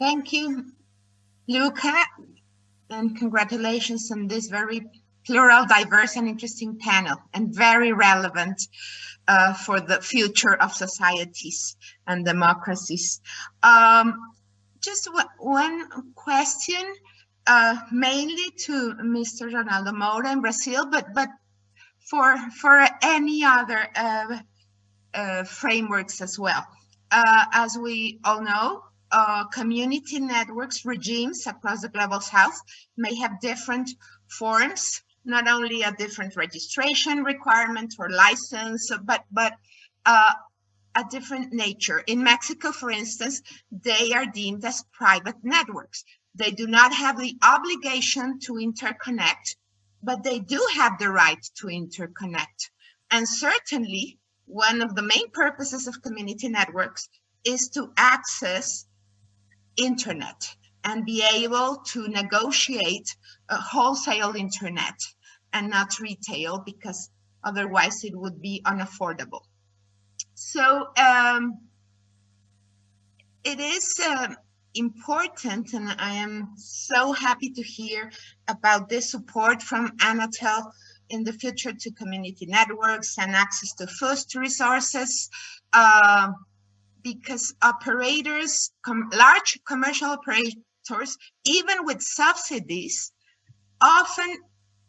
Thank you, Luca, and congratulations on this very plural, diverse, and interesting panel, and very relevant uh, for the future of societies and democracies. Um, just one question, uh, mainly to Mr. Ronaldo Moura in Brazil, but but for for any other uh, uh frameworks as well. Uh, as we all know, uh, community networks regimes across the global south may have different forms not only a different registration requirement or license, but, but a different nature. In Mexico, for instance, they are deemed as private networks. They do not have the obligation to interconnect, but they do have the right to interconnect. And certainly, one of the main purposes of community networks is to access internet and be able to negotiate a wholesale internet and not retail because otherwise it would be unaffordable. So um, it is uh, important and I am so happy to hear about this support from Anatel in the future to community networks and access to first resources. Uh, because operators, com large commercial operators, even with subsidies, often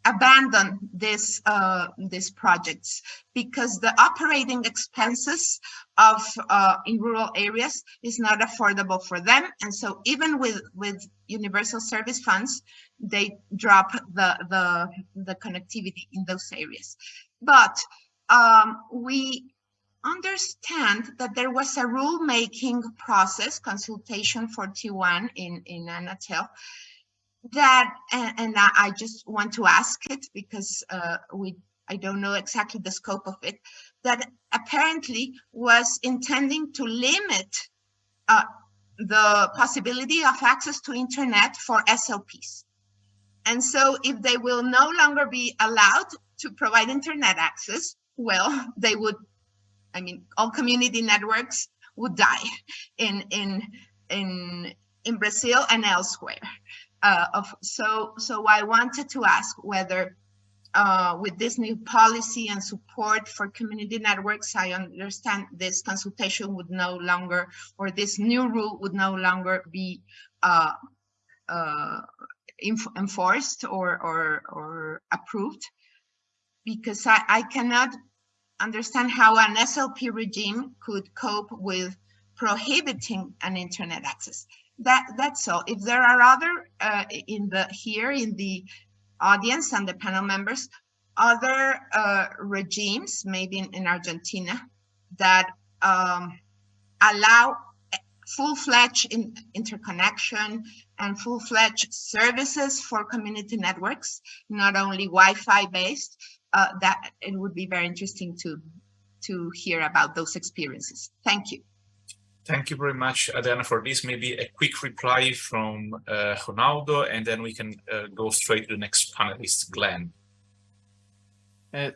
abandon this uh, projects because the operating expenses of uh, in rural areas is not affordable for them. And so even with with universal service funds they drop the the the connectivity in those areas. But um, we understand that there was a rulemaking process, consultation 41 in, in Anatel, that, and, and I just want to ask it because uh, we I don't know exactly the scope of it, that apparently was intending to limit uh, the possibility of access to internet for SLPs. And so if they will no longer be allowed to provide internet access, well, they would I mean, all community networks would die in in in in Brazil and elsewhere. Uh, of, so so I wanted to ask whether uh, with this new policy and support for community networks, I understand this consultation would no longer, or this new rule would no longer be uh, uh enforced or, or, or approved, because I, I cannot understand how an SLP regime could cope with prohibiting an internet access. That that's all. If there are other uh, in the here in the audience and the panel members, other uh, regimes, maybe in, in Argentina, that um, allow full-fledged in interconnection and full-fledged services for community networks, not only Wi-Fi based, uh, that it would be very interesting to, to hear about those experiences. Thank you. Thank you very much, Adriana, for this. Maybe a quick reply from uh, Ronaldo, and then we can uh, go straight to the next panelist, Glenn. Uh,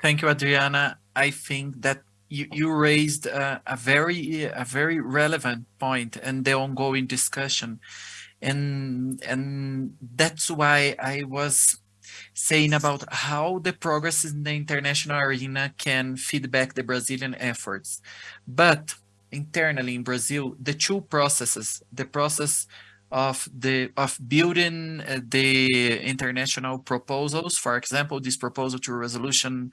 thank you, Adriana. I think that you, you raised a, a very a very relevant point and the ongoing discussion, and and that's why I was saying about how the progress in the international arena can feedback the Brazilian efforts, but internally in Brazil, the two processes, the process of the of building uh, the international proposals, for example, this proposal to resolution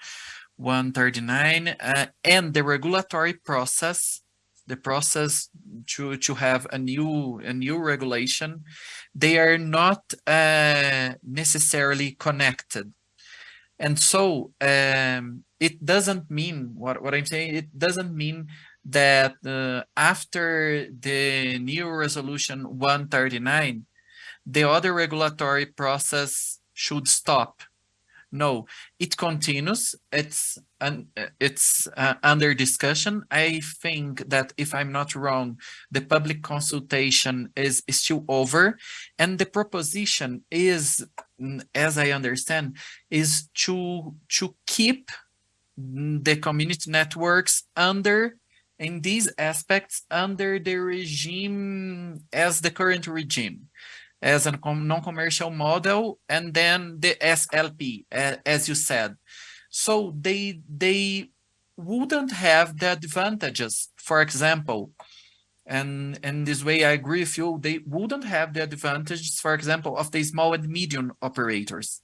139, uh, and the regulatory process, the process to to have a new a new regulation, they are not uh, necessarily connected, and so um, it doesn't mean what what I'm saying. It doesn't mean that uh, after the new resolution 139, the other regulatory process should stop. No, it continues. It's an, it's uh, under discussion. I think that if I'm not wrong, the public consultation is, is still over, and the proposition is, as I understand, is to to keep the community networks under in these aspects under the regime as the current regime as a non-commercial model and then the SLP as you said. So they they wouldn't have the advantages. For example and in this way I agree with you they wouldn't have the advantages for example of the small and medium operators.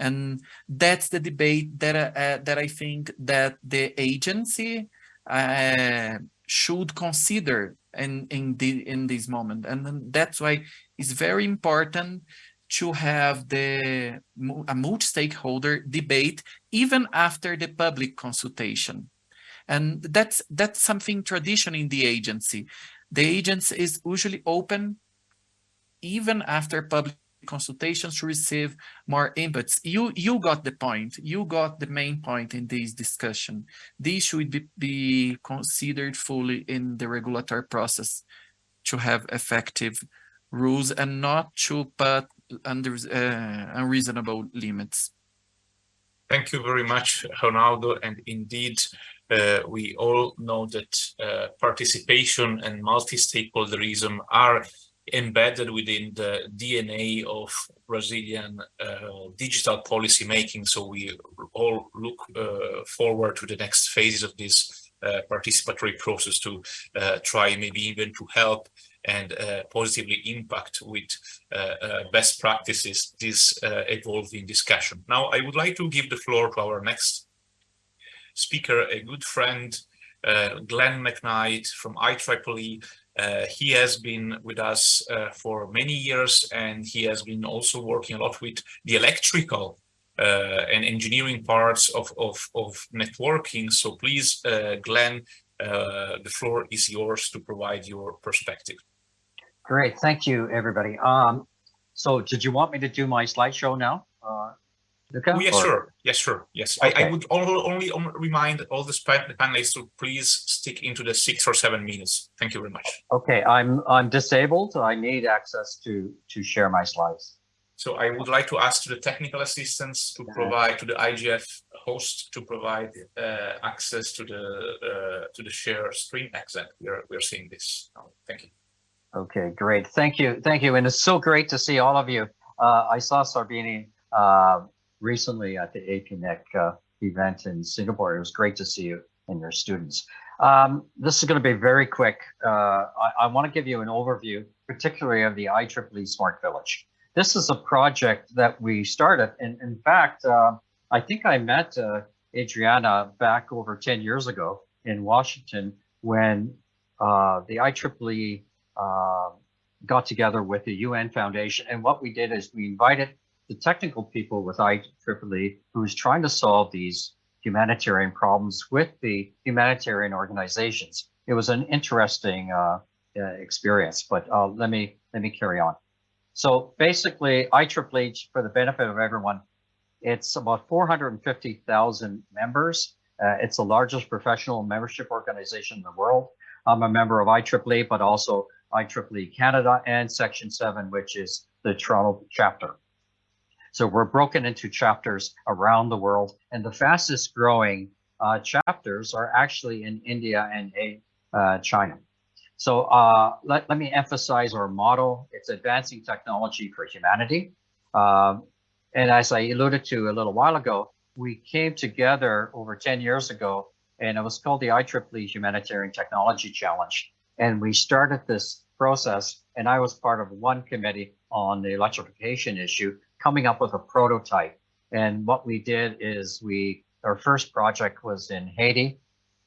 And that's the debate that uh, that I think that the agency uh, should consider in in the in this moment. And that's why it's very important to have the a multi-stakeholder debate even after the public consultation. And that's that's something tradition in the agency. The agency is usually open even after public consultations to receive more inputs. You you got the point. You got the main point in this discussion. These should be, be considered fully in the regulatory process to have effective rules and not to put under uh, unreasonable limits. Thank you very much, Ronaldo. And indeed, uh, we all know that uh, participation and multi-stakeholderism are embedded within the DNA of Brazilian uh, digital policy making. So we all look uh, forward to the next phases of this uh, participatory process to uh, try maybe even to help and uh, positively impact with uh, best practices this evolving discussion. Now, I would like to give the floor to our next speaker, a good friend, Glenn McKnight from IEEE, uh, he has been with us uh, for many years and he has been also working a lot with the electrical uh, and engineering parts of, of, of networking. So please, uh, Glenn, uh, the floor is yours to provide your perspective. Great, thank you, everybody. Um, so did you want me to do my slideshow now? Oh, yes, or? sure. Yes, sure. Yes. Okay. I, I, would only, only remind all the panelists to please stick into the six or seven minutes. Thank you very much. Okay, I'm I'm disabled. I need access to to share my slides. So I would like to ask to the technical assistants to provide to the IGF host to provide uh, access to the uh, to the share screen exit. We are we are seeing this now. Thank you. Okay, great. Thank you. Thank you. And it's so great to see all of you. Uh, I saw Sarbani uh, recently at the APNIC uh, event in Singapore. It was great to see you and your students. Um, this is going to be very quick. Uh, I, I want to give you an overview, particularly of the IEEE Smart Village. This is a project that we started. And in fact, uh, I think I met uh, Adriana back over 10 years ago in Washington when uh, the IEEE uh, got together with the UN Foundation. And what we did is we invited the technical people with IEEE who's trying to solve these humanitarian problems with the humanitarian organizations. It was an interesting uh, uh, experience, but uh, let me let me carry on. So basically, IEEE, for the benefit of everyone, it's about 450,000 members. Uh, it's the largest professional membership organization in the world. I'm a member of IEEE, but also IEEE Canada and Section 7, which is the Toronto chapter. So we're broken into chapters around the world, and the fastest growing uh, chapters are actually in India and uh, China. So uh, let, let me emphasize our model. It's advancing technology for humanity. Um, and as I alluded to a little while ago, we came together over 10 years ago, and it was called the IEEE Humanitarian Technology Challenge. And we started this process, and I was part of one committee on the electrification issue, coming up with a prototype. And what we did is we, our first project was in Haiti,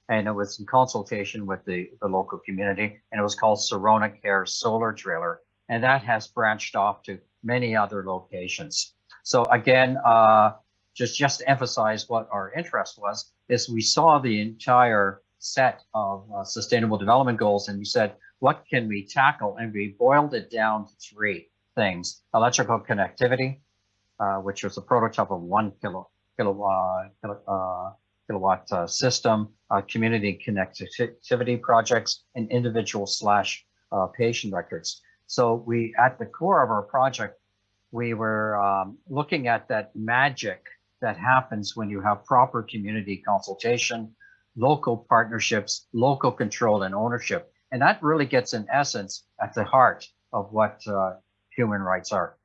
and it was in consultation with the, the local community, and it was called Sirona Care Solar Driller. And that has branched off to many other locations. So again, uh, just, just to emphasize what our interest was, is we saw the entire set of uh, sustainable development goals and we said, what can we tackle? And we boiled it down to three things, electrical connectivity, uh, which was a prototype of one kilo, kilowatt, uh, kilowatt uh, system, uh, community connectivity projects, and individual slash uh, patient records. So we, at the core of our project, we were um, looking at that magic that happens when you have proper community consultation, local partnerships, local control and ownership. And that really gets in essence at the heart of what uh, human rights are.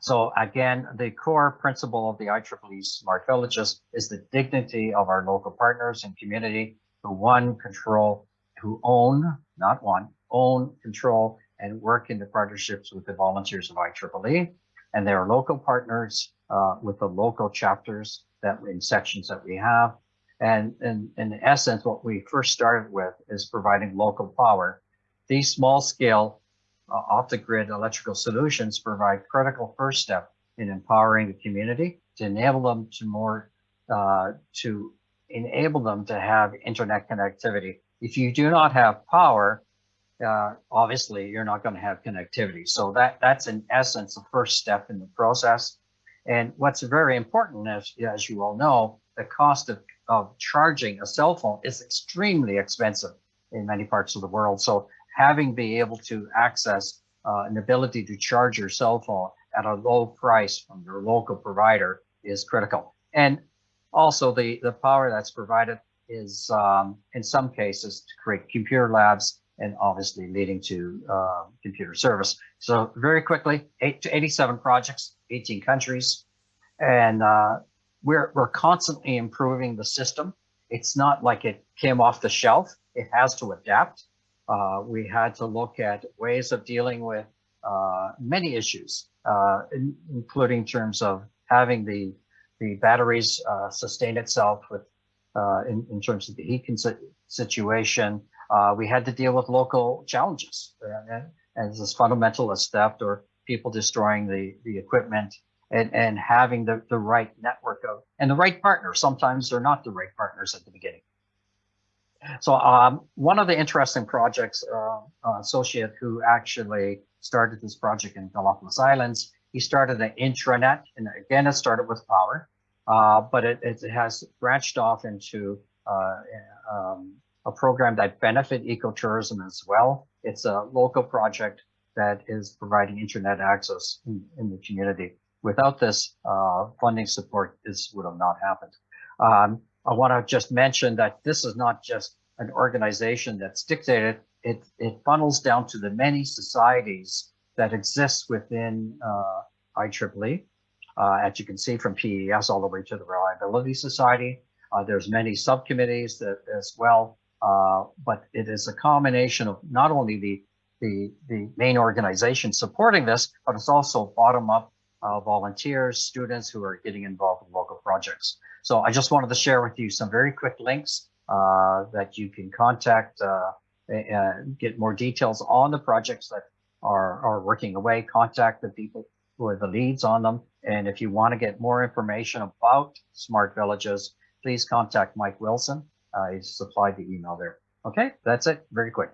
So again, the core principle of the IEEE Smart Villages is the dignity of our local partners and community who one control, who own, not one, own, control, and work in the partnerships with the volunteers of IEEE. And their local partners uh, with the local chapters that in sections that we have. And in, in essence, what we first started with is providing local power. These small scale uh, off the grid electrical solutions provide critical first step in empowering the community to enable them to more, uh, to enable them to have internet connectivity. If you do not have power, uh, obviously you're not going to have connectivity. So that that's in essence the first step in the process. And what's very important, as, as you all know, the cost of, of charging a cell phone is extremely expensive in many parts of the world. So having be able to access uh, an ability to charge your cell phone at a low price from your local provider is critical. And also the, the power that's provided is um, in some cases to create computer labs and obviously leading to uh, computer service. So very quickly, eight to 87 projects, 18 countries, and uh, we're, we're constantly improving the system. It's not like it came off the shelf. It has to adapt. Uh, we had to look at ways of dealing with uh, many issues, uh, in, including terms of having the the batteries uh, sustain itself with uh, in, in terms of the heat situation, we had to deal with local challenges and, and as fundamental as theft or people destroying the, the equipment and, and having the, the right network of and the right partners. Sometimes they're not the right partners at the beginning. So um, one of the interesting projects, uh, uh, associate who actually started this project in Galapagos Islands, he started an intranet, and again, it started with power, uh, but it, it has branched off into uh, um, a program that benefit ecotourism as well. It's a local project that is providing internet access in, in the community. Without this uh, funding support, this would have not happened. Um, I want to just mention that this is not just an organization that's dictated. It, it funnels down to the many societies that exist within uh, IEEE. Uh, as you can see from PES all the way to the Reliability Society. Uh, there's many subcommittees that as well uh, but it is a combination of not only the, the, the main organization supporting this, but it's also bottom up uh, volunteers, students who are getting involved in local projects. So I just wanted to share with you some very quick links uh, that you can contact, uh, and get more details on the projects that are, are working away, contact the people who are the leads on them. And if you want to get more information about smart villages, please contact Mike Wilson. Uh, supplied the email there. Okay, that's it. Very quick.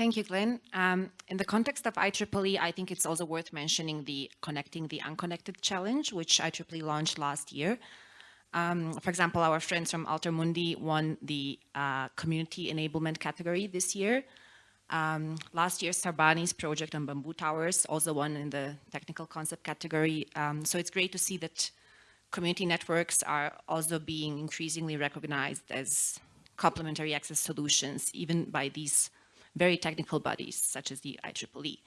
Thank you, Glenn. Um, in the context of IEEE, I think it's also worth mentioning the Connecting the Unconnected Challenge, which IEEE launched last year. Um, for example, our friends from AlterMundi won the uh, Community Enablement category this year. Um, last year, Sarbani's project on bamboo towers also won in the technical concept category. Um, so it's great to see that community networks are also being increasingly recognized as complementary access solutions, even by these very technical bodies such as the IEEE.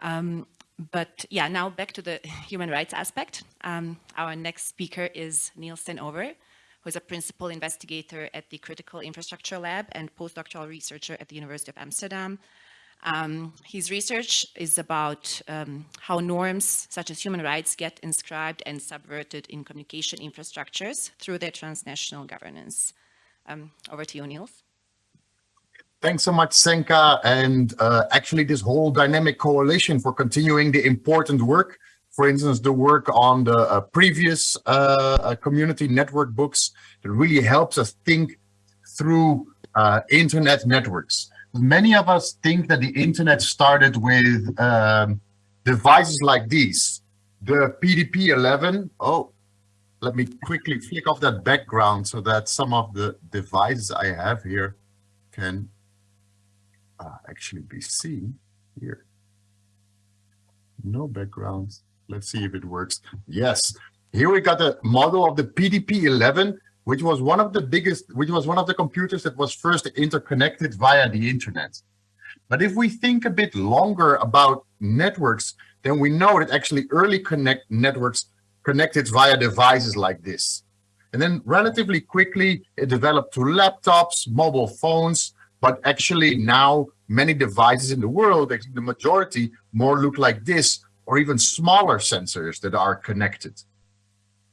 Um, but yeah, now back to the human rights aspect. Um, our next speaker is Niels ten Oever, who is a principal investigator at the Critical Infrastructure Lab and postdoctoral researcher at the University of Amsterdam. Um, his research is about um, how norms such as human rights get inscribed and subverted in communication infrastructures through their transnational governance. Um, over to you, Niels. Thanks so much, Senka, and uh, actually this whole dynamic coalition for continuing the important work. For instance, the work on the uh, previous uh, uh community network books that really helps us think through uh, internet networks. Many of us think that the internet started with um, devices like these. The PDP-11, oh, let me quickly flick off that background so that some of the devices I have here can uh, actually be seen here. No background. Let's see if it works. Yes, here we got a model of the PDP-11, which was one of the biggest, which was one of the computers that was first interconnected via the internet. But if we think a bit longer about networks, then we know that actually early connect networks connected via devices like this. And then relatively quickly, it developed to laptops, mobile phones, but actually now many devices in the world, the majority more look like this or even smaller sensors that are connected.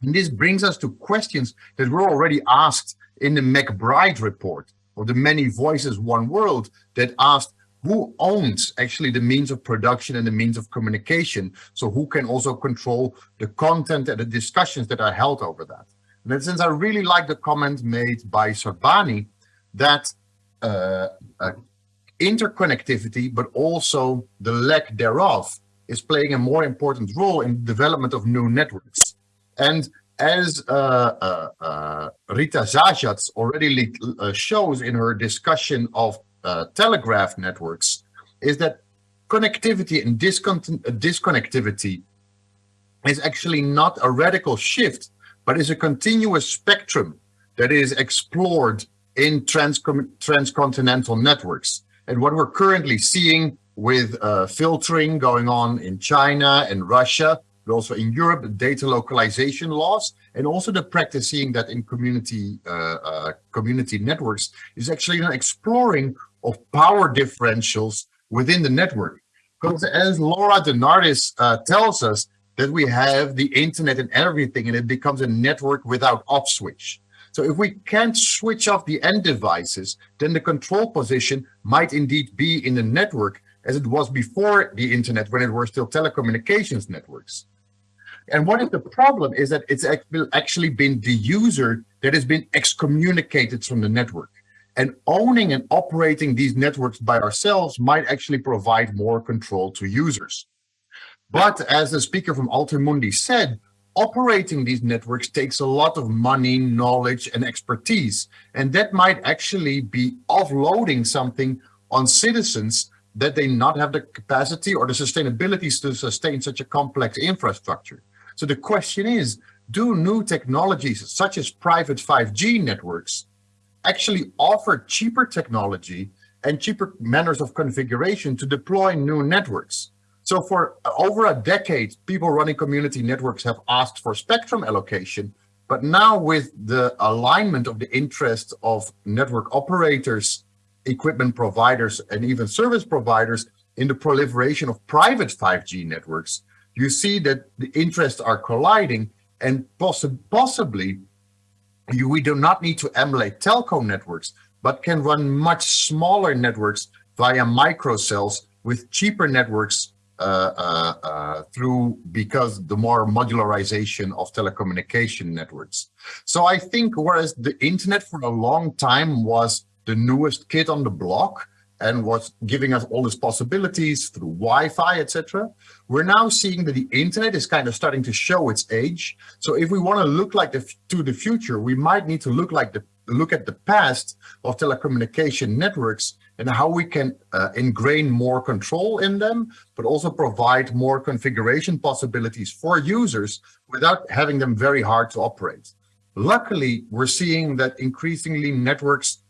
And this brings us to questions that were already asked in the MacBride report or the Many Voices One World that asked who owns actually the means of production and the means of communication? So who can also control the content and the discussions that are held over that? And in sense, I really like the comment made by Sarbani that uh, uh, interconnectivity, but also the lack thereof is playing a more important role in the development of new networks. And as uh, uh, uh Rita Zajácz already uh, shows in her discussion of telegraph networks, is that connectivity and disconnectivity is actually not a radical shift, but is a continuous spectrum that is explored in trans transcontinental networks. And what we're currently seeing with uh, filtering going on in China and Russia, but also in Europe, the data localization laws, and also the practice seeing that in community uh, uh, community networks is actually an exploring of power differentials within the network. Because as Laura DeNardis uh, tells us, that we have the internet and everything, and it becomes a network without off switch. So if we can't switch off the end devices, then the control position might indeed be in the network as it was before the internet when it were still telecommunications networks. And what is the problem is that it's actually been the user that has been excommunicated from the network. And owning and operating these networks by ourselves might actually provide more control to users. But as the speaker from AlterMundi said, operating these networks takes a lot of money, knowledge, and expertise. And that might actually be offloading something on citizens that they not have the capacity or the sustainability to sustain such a complex infrastructure. So the question is, do new technologies such as private 5G networks actually offer cheaper technology and cheaper manners of configuration to deploy new networks? So for over a decade, people running community networks have asked for spectrum allocation, but now with the alignment of the interests of network operators, equipment providers, and even service providers in the proliferation of private 5G networks, you see that the interests are colliding. And poss possibly you, we do not need to emulate telco networks, but can run much smaller networks via microcells with cheaper networks Uh, uh, uh, through because the more modularization of telecommunication networks. So I think whereas the internet for a long time was the newest kid on the block and was giving us all these possibilities through Wi-Fi, etc. We're now seeing that the internet is kind of starting to show its age. So if we want to look like the to the future, we might need to look like the look at the past of telecommunication networks and how we can uh, ingrain more control in them, but also provide more configuration possibilities for users without having them very hard to operate. Luckily, we're seeing that increasingly networks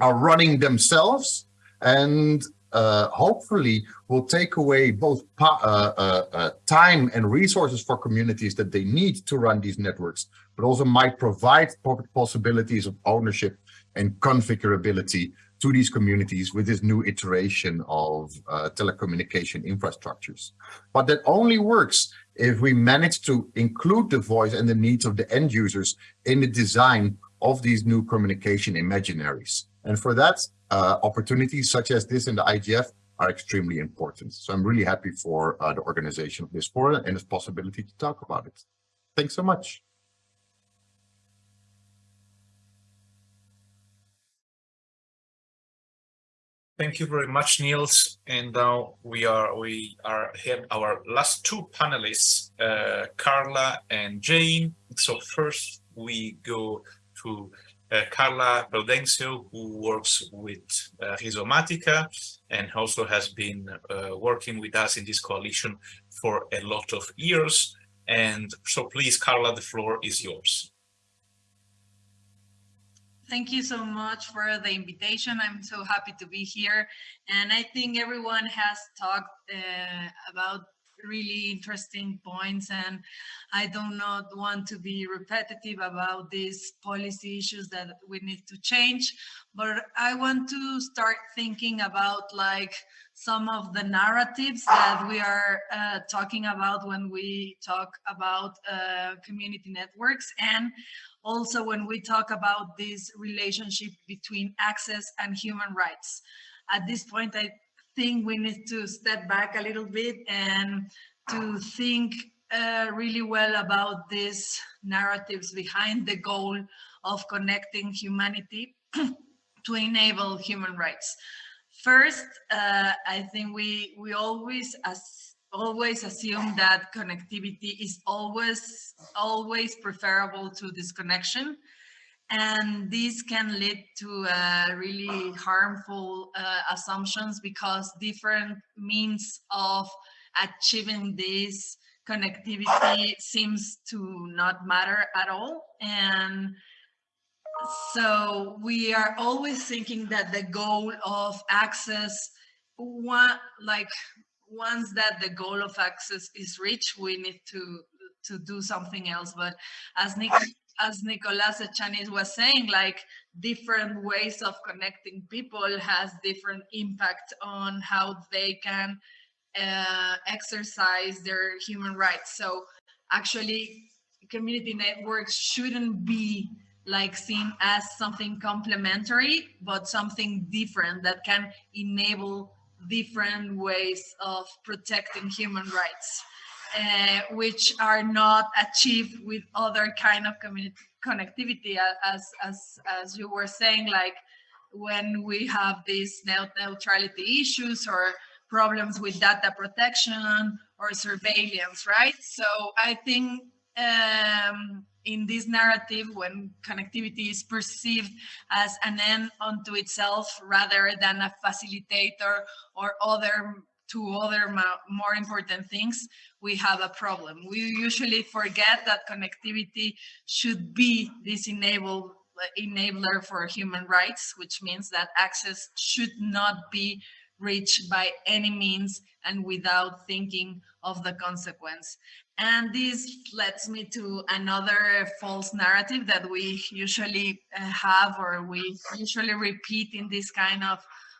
are running themselves and uh, hopefully will take away both uh, uh, uh, time and resources for communities that they need to run these networks, but also might provide possibilities of ownership and configurability to these communities with this new iteration of uh, telecommunication infrastructures. But that only works if we manage to include the voice and the needs of the end users in the design of these new communication imaginaries. And for that, uh, opportunities such as this in the IGF are extremely important. So I'm really happy for uh, the organization of this forum and its possibility to talk about it. Thanks so much. Thank you very much, Niels. And now we are we are here our last two panelists, uh, Carla and Jane. So first we go to uh, Carla Prudencio, who works with uh, Rhizomatica and also has been uh, working with us in this coalition for a lot of years. And so please, Carla, the floor is yours. Thank you so much for the invitation. I'm so happy to be here. And I think everyone has talked uh, about really interesting points and I do not want to be repetitive about these policy issues that we need to change, but I want to start thinking about like some of the narratives that we are uh, talking about when we talk about uh, community networks and also when we talk about this relationship between access and human rights. At this point, I think we need to step back a little bit and to think uh, really well about these narratives behind the goal of connecting humanity to enable human rights. First, uh, I think we we always as always assume that connectivity is always always preferable to disconnection. And this can lead to uh, really harmful uh, assumptions because different means of achieving this connectivity seems to not matter at all. And so we are always thinking that the goal of access one like once that the goal of access is reached we need to to do something else but as Nick as Nicolas Echaniz was saying, like different ways of connecting people has different impact on how they can uh, exercise their human rights. So actually community networks shouldn't be like seen as something complementary, but something different that can enable different ways of protecting human rights uh, which are not achieved with other kind of community connectivity as as as you were saying like when we have these net neutrality issues or problems with data protection or surveillance right? So i think um, in this narrative when connectivity is perceived as an end unto itself rather than a facilitator or other to other more important things, we have a problem. We usually forget that connectivity should be this enable, enabler for human rights, which means that access should not be reached by any means and without thinking of the consequence. And this leads me to another false narrative that we usually uh, have or we usually repeat in this kind of,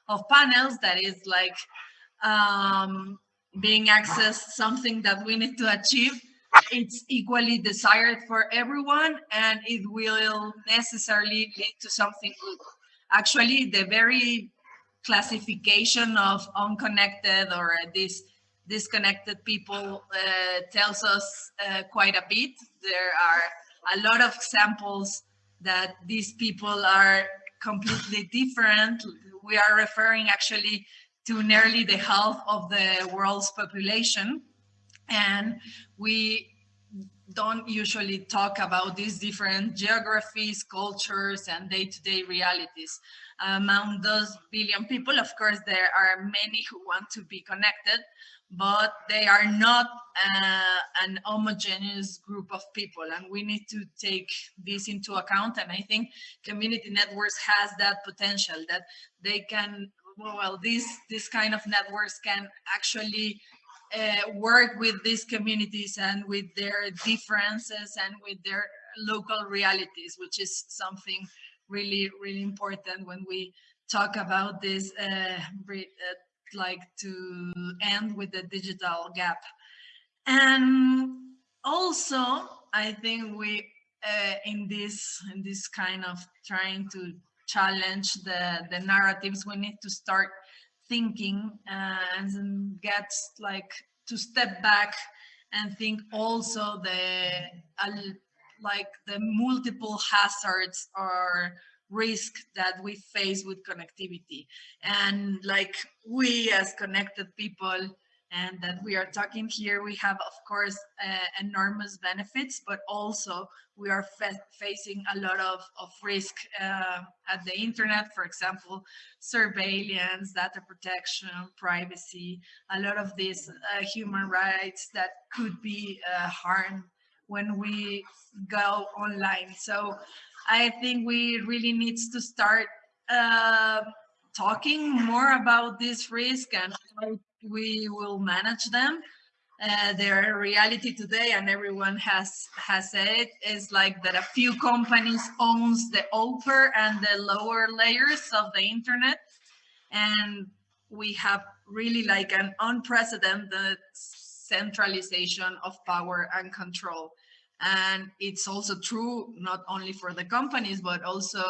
of panels that is like um, being accessed something that we need to achieve it's equally desired for everyone and it will necessarily lead to something good actually the very classification of unconnected or this disconnected people uh, tells us uh, quite a bit. There are a lot of examples that these people are completely different. We are referring actually to nearly the half of the world's population. And we don't usually talk about these different geographies, cultures, and day-to-day -day realities. Among those billion people, of course, there are many who want to be connected, but they are not uh, an homogeneous group of people, and we need to take this into account. And I think community networks has that potential that they can, well, these, this kind of networks can actually uh, work with these communities and with their differences and with their local realities, which is something really, really important when we talk about this, uh, uh, like to end with the digital gap. And also, I think we, uh, in this, in this kind of trying to challenge the, the narratives, we need to start thinking and get like to step back and think also the like the multiple hazards or risk that we face with connectivity. And like we as connected people and that we are talking here, we have, of course, uh, enormous benefits, but also we are facing a lot of, of risk uh, at the internet, for example, surveillance, data protection, privacy, a lot of these uh, human rights that could be uh, harmed when we go online. So I think we really needs to start uh, talking more about this risk and how we will manage them. Uh, their reality today, and everyone has has said, is like that a few companies owns the upper and the lower layers of the internet, and we have really like an unprecedented centralization of power and control. And it's also true not only for the companies, but also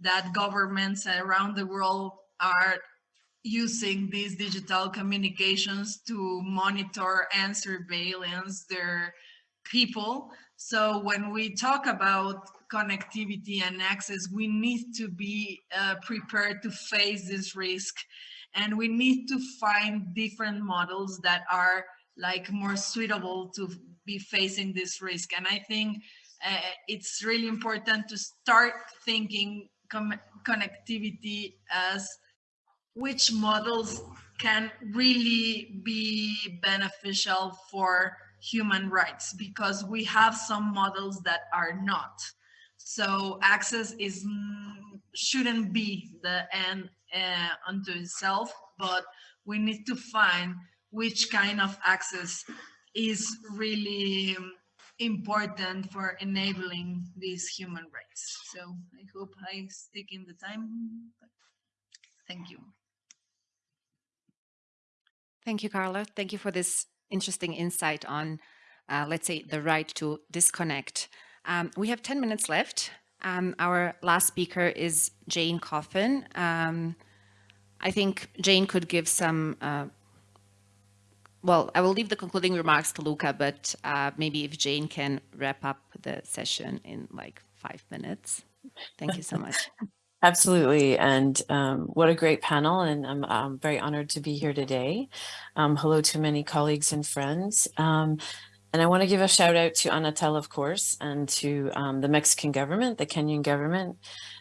that governments around the world are using these digital communications to monitor and surveillance their people. So when we talk about connectivity and access, we need to be uh, prepared to face this risk. And we need to find different models that are like more suitable to be facing this risk. And I think uh, it's really important to start thinking connectivity as which models can really be beneficial for human rights because we have some models that are not. So access is shouldn't be the end uh, unto itself, but we need to find which kind of access is really important for enabling these human rights. So I hope I stick in the time. Thank you. Thank you, Carla. Thank you for this interesting insight on, uh, let's say, the right to disconnect. Um, we have 10 minutes left. Um, our last speaker is Jane Coffin. Um, I think Jane could give some, uh, well, I will leave the concluding remarks to Luca, but uh, maybe if Jane can wrap up the session in like five minutes. Thank you so much. Absolutely. And um, what a great panel. And I'm, I'm, very honored to be here today. Um, hello to many colleagues and friends. Um, and I want to give a shout out to Anatel, of course, and to um, the Mexican government, the Kenyan government,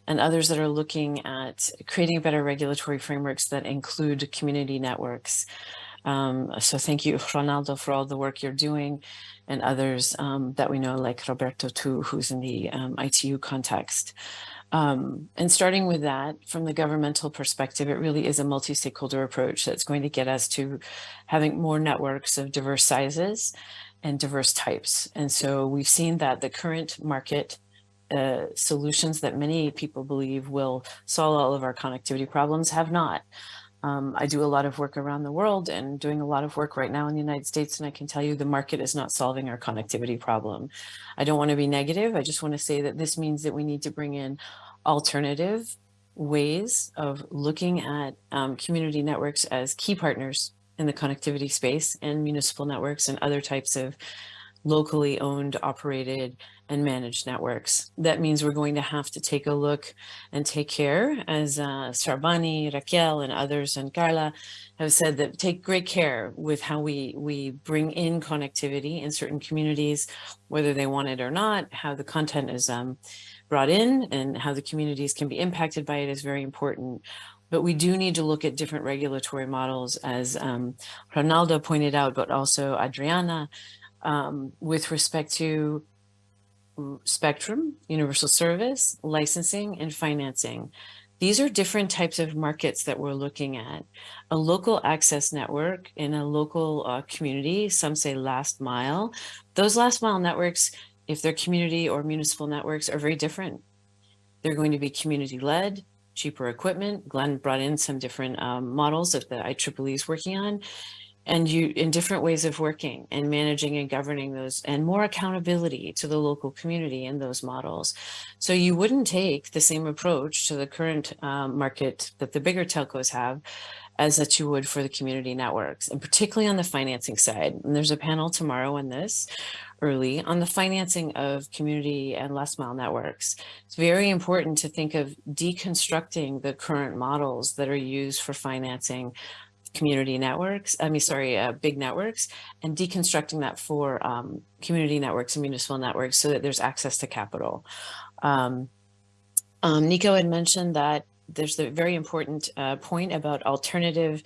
and others that are looking at creating better regulatory frameworks that include community networks. Um, so thank you, Ronaldo, for all the work you're doing and others um, that we know, like Roberto, too, who's in the ITU context. Um, and starting with that, from the governmental perspective, it really is a multi-stakeholder approach that's going to get us to having more networks of diverse sizes and diverse types. And so we've seen that the current market uh, solutions that many people believe will solve all of our connectivity problems have not. Um, I do a lot of work around the world and doing a lot of work right now in the United States. And I can tell you the market is not solving our connectivity problem. I don't want to be negative. I just want to say that this means that we need to bring in alternative ways of looking at um, community networks as key partners in the connectivity space and municipal networks and other types of locally owned, operated, and managed networks. That means we're going to have to take a look and take care, as uh, Sarbani, Raquel, and others, and Carla have said that take great care with how we, we bring in connectivity in certain communities, whether they want it or not, how the content is um, brought in and how the communities can be impacted by it is very important. But we do need to look at different regulatory models as um, Ronaldo pointed out, but also Adriana, um, with respect to spectrum, universal service, licensing, and financing. These are different types of markets that we're looking at. A local access network in a local uh, community, some say last mile, those last mile networks, if they're community or municipal networks, are very different. They're going to be community led, cheaper equipment. Glenn brought in some different um, models that the IEEE is working on and you in different ways of working and managing and governing those and more accountability to the local community in those models. So you wouldn't take the same approach to the current um, market that the bigger telcos have as that you would for the community networks and particularly on the financing side. And there's a panel tomorrow on this early on the financing of community and last mile networks. It's very important to think of deconstructing the current models that are used for financing community networks, I mean, sorry, uh, big networks, and deconstructing that for um, community networks and municipal networks so that there's access to capital. Um, um, Nico had mentioned that there's the very important uh, point about alternative,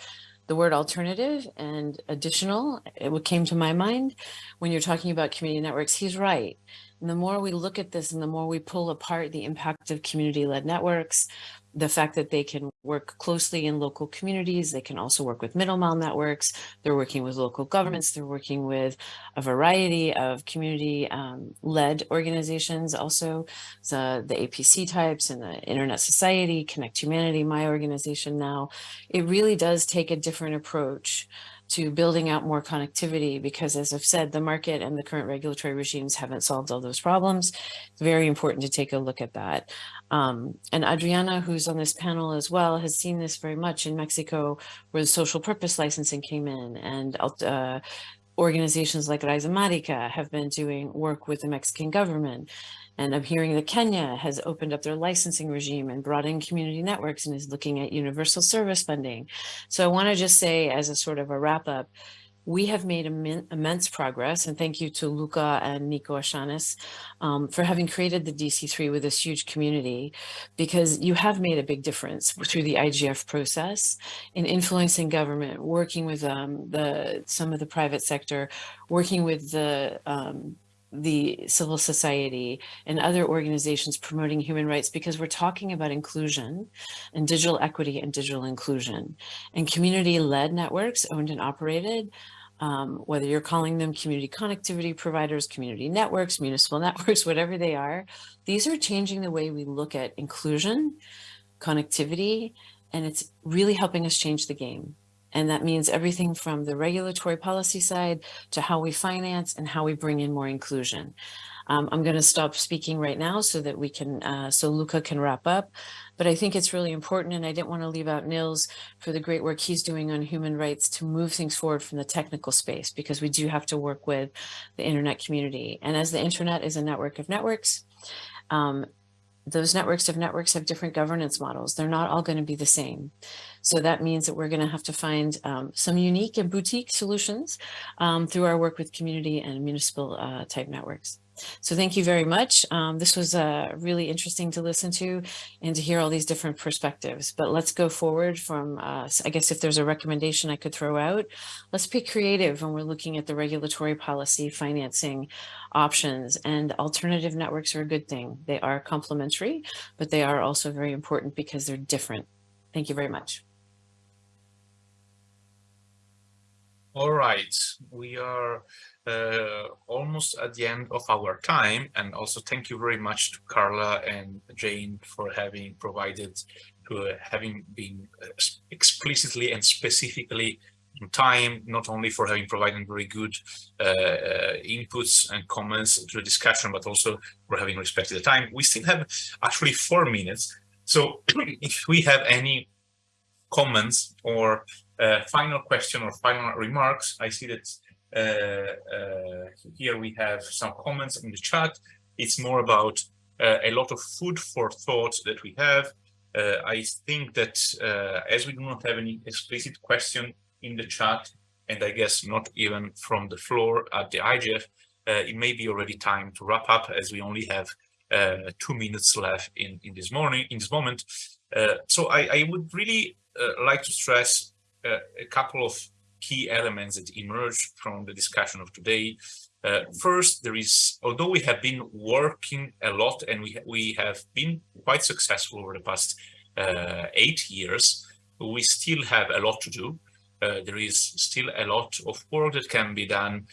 the word alternative and additional, it came to my mind when you're talking about community networks, he's right. And the more we look at this and the more we pull apart the impact of community-led networks, the fact that they can work closely in local communities. They can also work with middle mile networks. They're working with local governments. They're working with a variety of community um, led organizations. Also the, the APC types and the Internet Society, Connect Humanity, my organization now. It really does take a different approach to building out more connectivity because as I've said, the market and the current regulatory regimes haven't solved all those problems. It's very important to take a look at that. Um, and Adriana, who's on this panel as well, has seen this very much in Mexico where the social purpose licensing came in and uh, organizations like Rhizomatica have been doing work with the Mexican government and I'm hearing that Kenya has opened up their licensing regime and brought in community networks and is looking at universal service funding. So I want to just say as a sort of a wrap up, we have made immense progress and thank you to Luca and Nico Echaniz um, for having created the DC3 with this huge community because you have made a big difference through the IGF process in influencing government, working with um, the some of the private sector, working with the um, the civil society and other organizations promoting human rights because we're talking about inclusion and digital equity and digital inclusion. And community-led networks owned and operated um, whether you're calling them community connectivity providers, community networks, municipal networks, whatever they are, these are changing the way we look at inclusion, connectivity, and it's really helping us change the game. And that means everything from the regulatory policy side to how we finance and how we bring in more inclusion. Um, I'm going to stop speaking right now so that we can, uh, so Luca can wrap up. But I think it's really important, and I didn't want to leave out Niels for the great work he's doing on human rights to move things forward from the technical space, because we do have to work with the internet community. And as the internet is a network of networks, um, those networks of networks have different governance models. They're not all going to be the same. So that means that we're going to have to find um, some unique and boutique solutions um, through our work with community and municipal uh, type networks. So thank you very much. Um, this was uh, really interesting to listen to and to hear all these different perspectives. But let's go forward from, uh, I guess if there's a recommendation I could throw out, let's be creative when we're looking at the regulatory policy financing options and alternative networks are a good thing. They are complementary, but they are also very important because they're different. Thank you very much. All right, we are uh, almost at the end of our time. And also thank you very much to Carla and Jane for having provided, uh, having been uh, explicitly and specifically in time, not only for having provided very good uh, uh, inputs and comments to the discussion, but also for having respected the time. We still have actually four minutes. So if we have any comments or uh, final question or final remarks, I see that uh, uh, here we have some comments in the chat. It's more about uh, a lot of food for thought that we have. I think that as we do not have any explicit question in the chat, and I guess not even from the floor at the IGF, it may be already time to wrap up as we only have uh, two minutes left in, in this morning, in this moment. Uh, so I, I, would really uh, like to stress a couple of key elements that emerged from the discussion of today. Uh, first, there is, although we have been working a lot and we, we have been quite successful over the past uh, eight years, we still have a lot to do. Uh, there is still a lot of work that can be done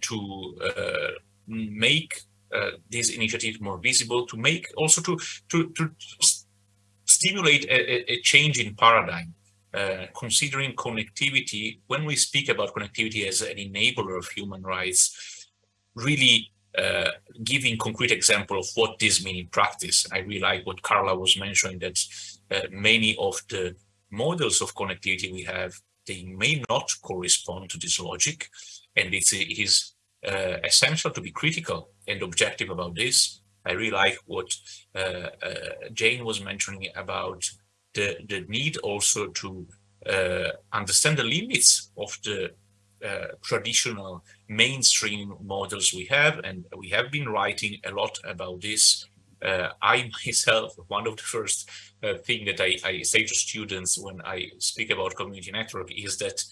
to make uh, this initiative more visible, to make also to to to stimulate a, a change in paradigm, uh, considering connectivity when we speak about connectivity as an enabler of human rights, really uh, giving concrete example of what this means in practice. I really like what Carla was mentioning that uh, many of the models of connectivity we have, they may not correspond to this logic, and it's, it is uh, essential to be critical and objective about this. I really like what uh, uh, Jane was mentioning about the, the need also to uh, understand the limits of the uh, traditional mainstream models we have, and we have been writing a lot about this. Uh, I myself, one of the first thing that I, I, say to students when I speak about community network is that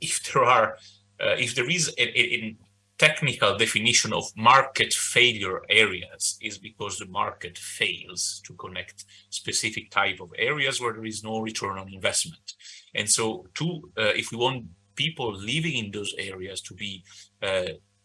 if there are uh, if there is a, a, technical definition of market failure areas is because the market fails to connect specific type of areas where there is no return on investment. And so to, uh, if we want people living in those areas to be uh,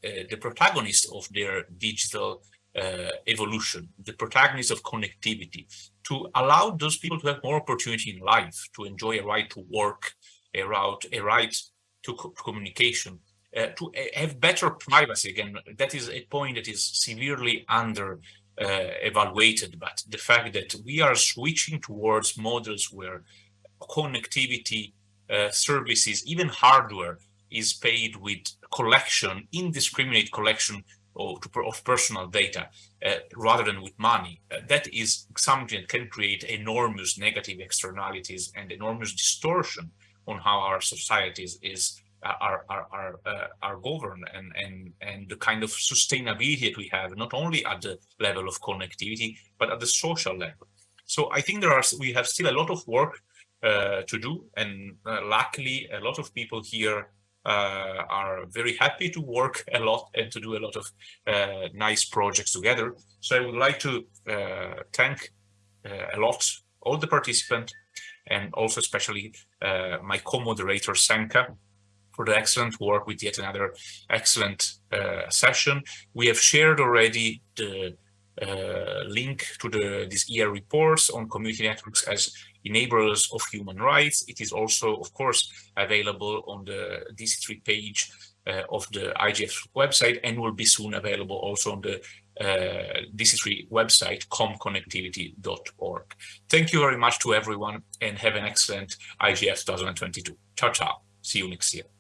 uh, the protagonist of their digital uh, evolution, the protagonist of connectivity, to allow those people to have more opportunity in life, to enjoy a right to work, a right, a right to co communication, uh, to have better privacy. Again, that is a point that is severely under uh, evaluated, but the fact that we are switching towards models where connectivity uh, services, even hardware, is paid with collection, indiscriminate collection of, of personal data uh, rather than with money. Uh, that is something that can create enormous negative externalities and enormous distortion on how our societies is uh, are are are, uh, are governed and and and the kind of sustainability that we have not only at the level of connectivity but at the social level. So i think there are we have still a lot of work uh, to do and uh, luckily a lot of people here uh, are very happy to work a lot and to do a lot of uh, nice projects together. So i would like to thank a lot all the participants and also especially uh, my co-moderator Senka for the excellent work with yet another excellent uh, session. We have shared already the uh, link to the these ER reports on community networks as enablers of human rights. It is also, of course, available on the DC3 page uh, of the IGF website and will be soon available also on the uh, DC3 website, comconnectivity.org. Thank you very much to everyone and have an excellent IGF 2022. Ciao, ciao. See you next year.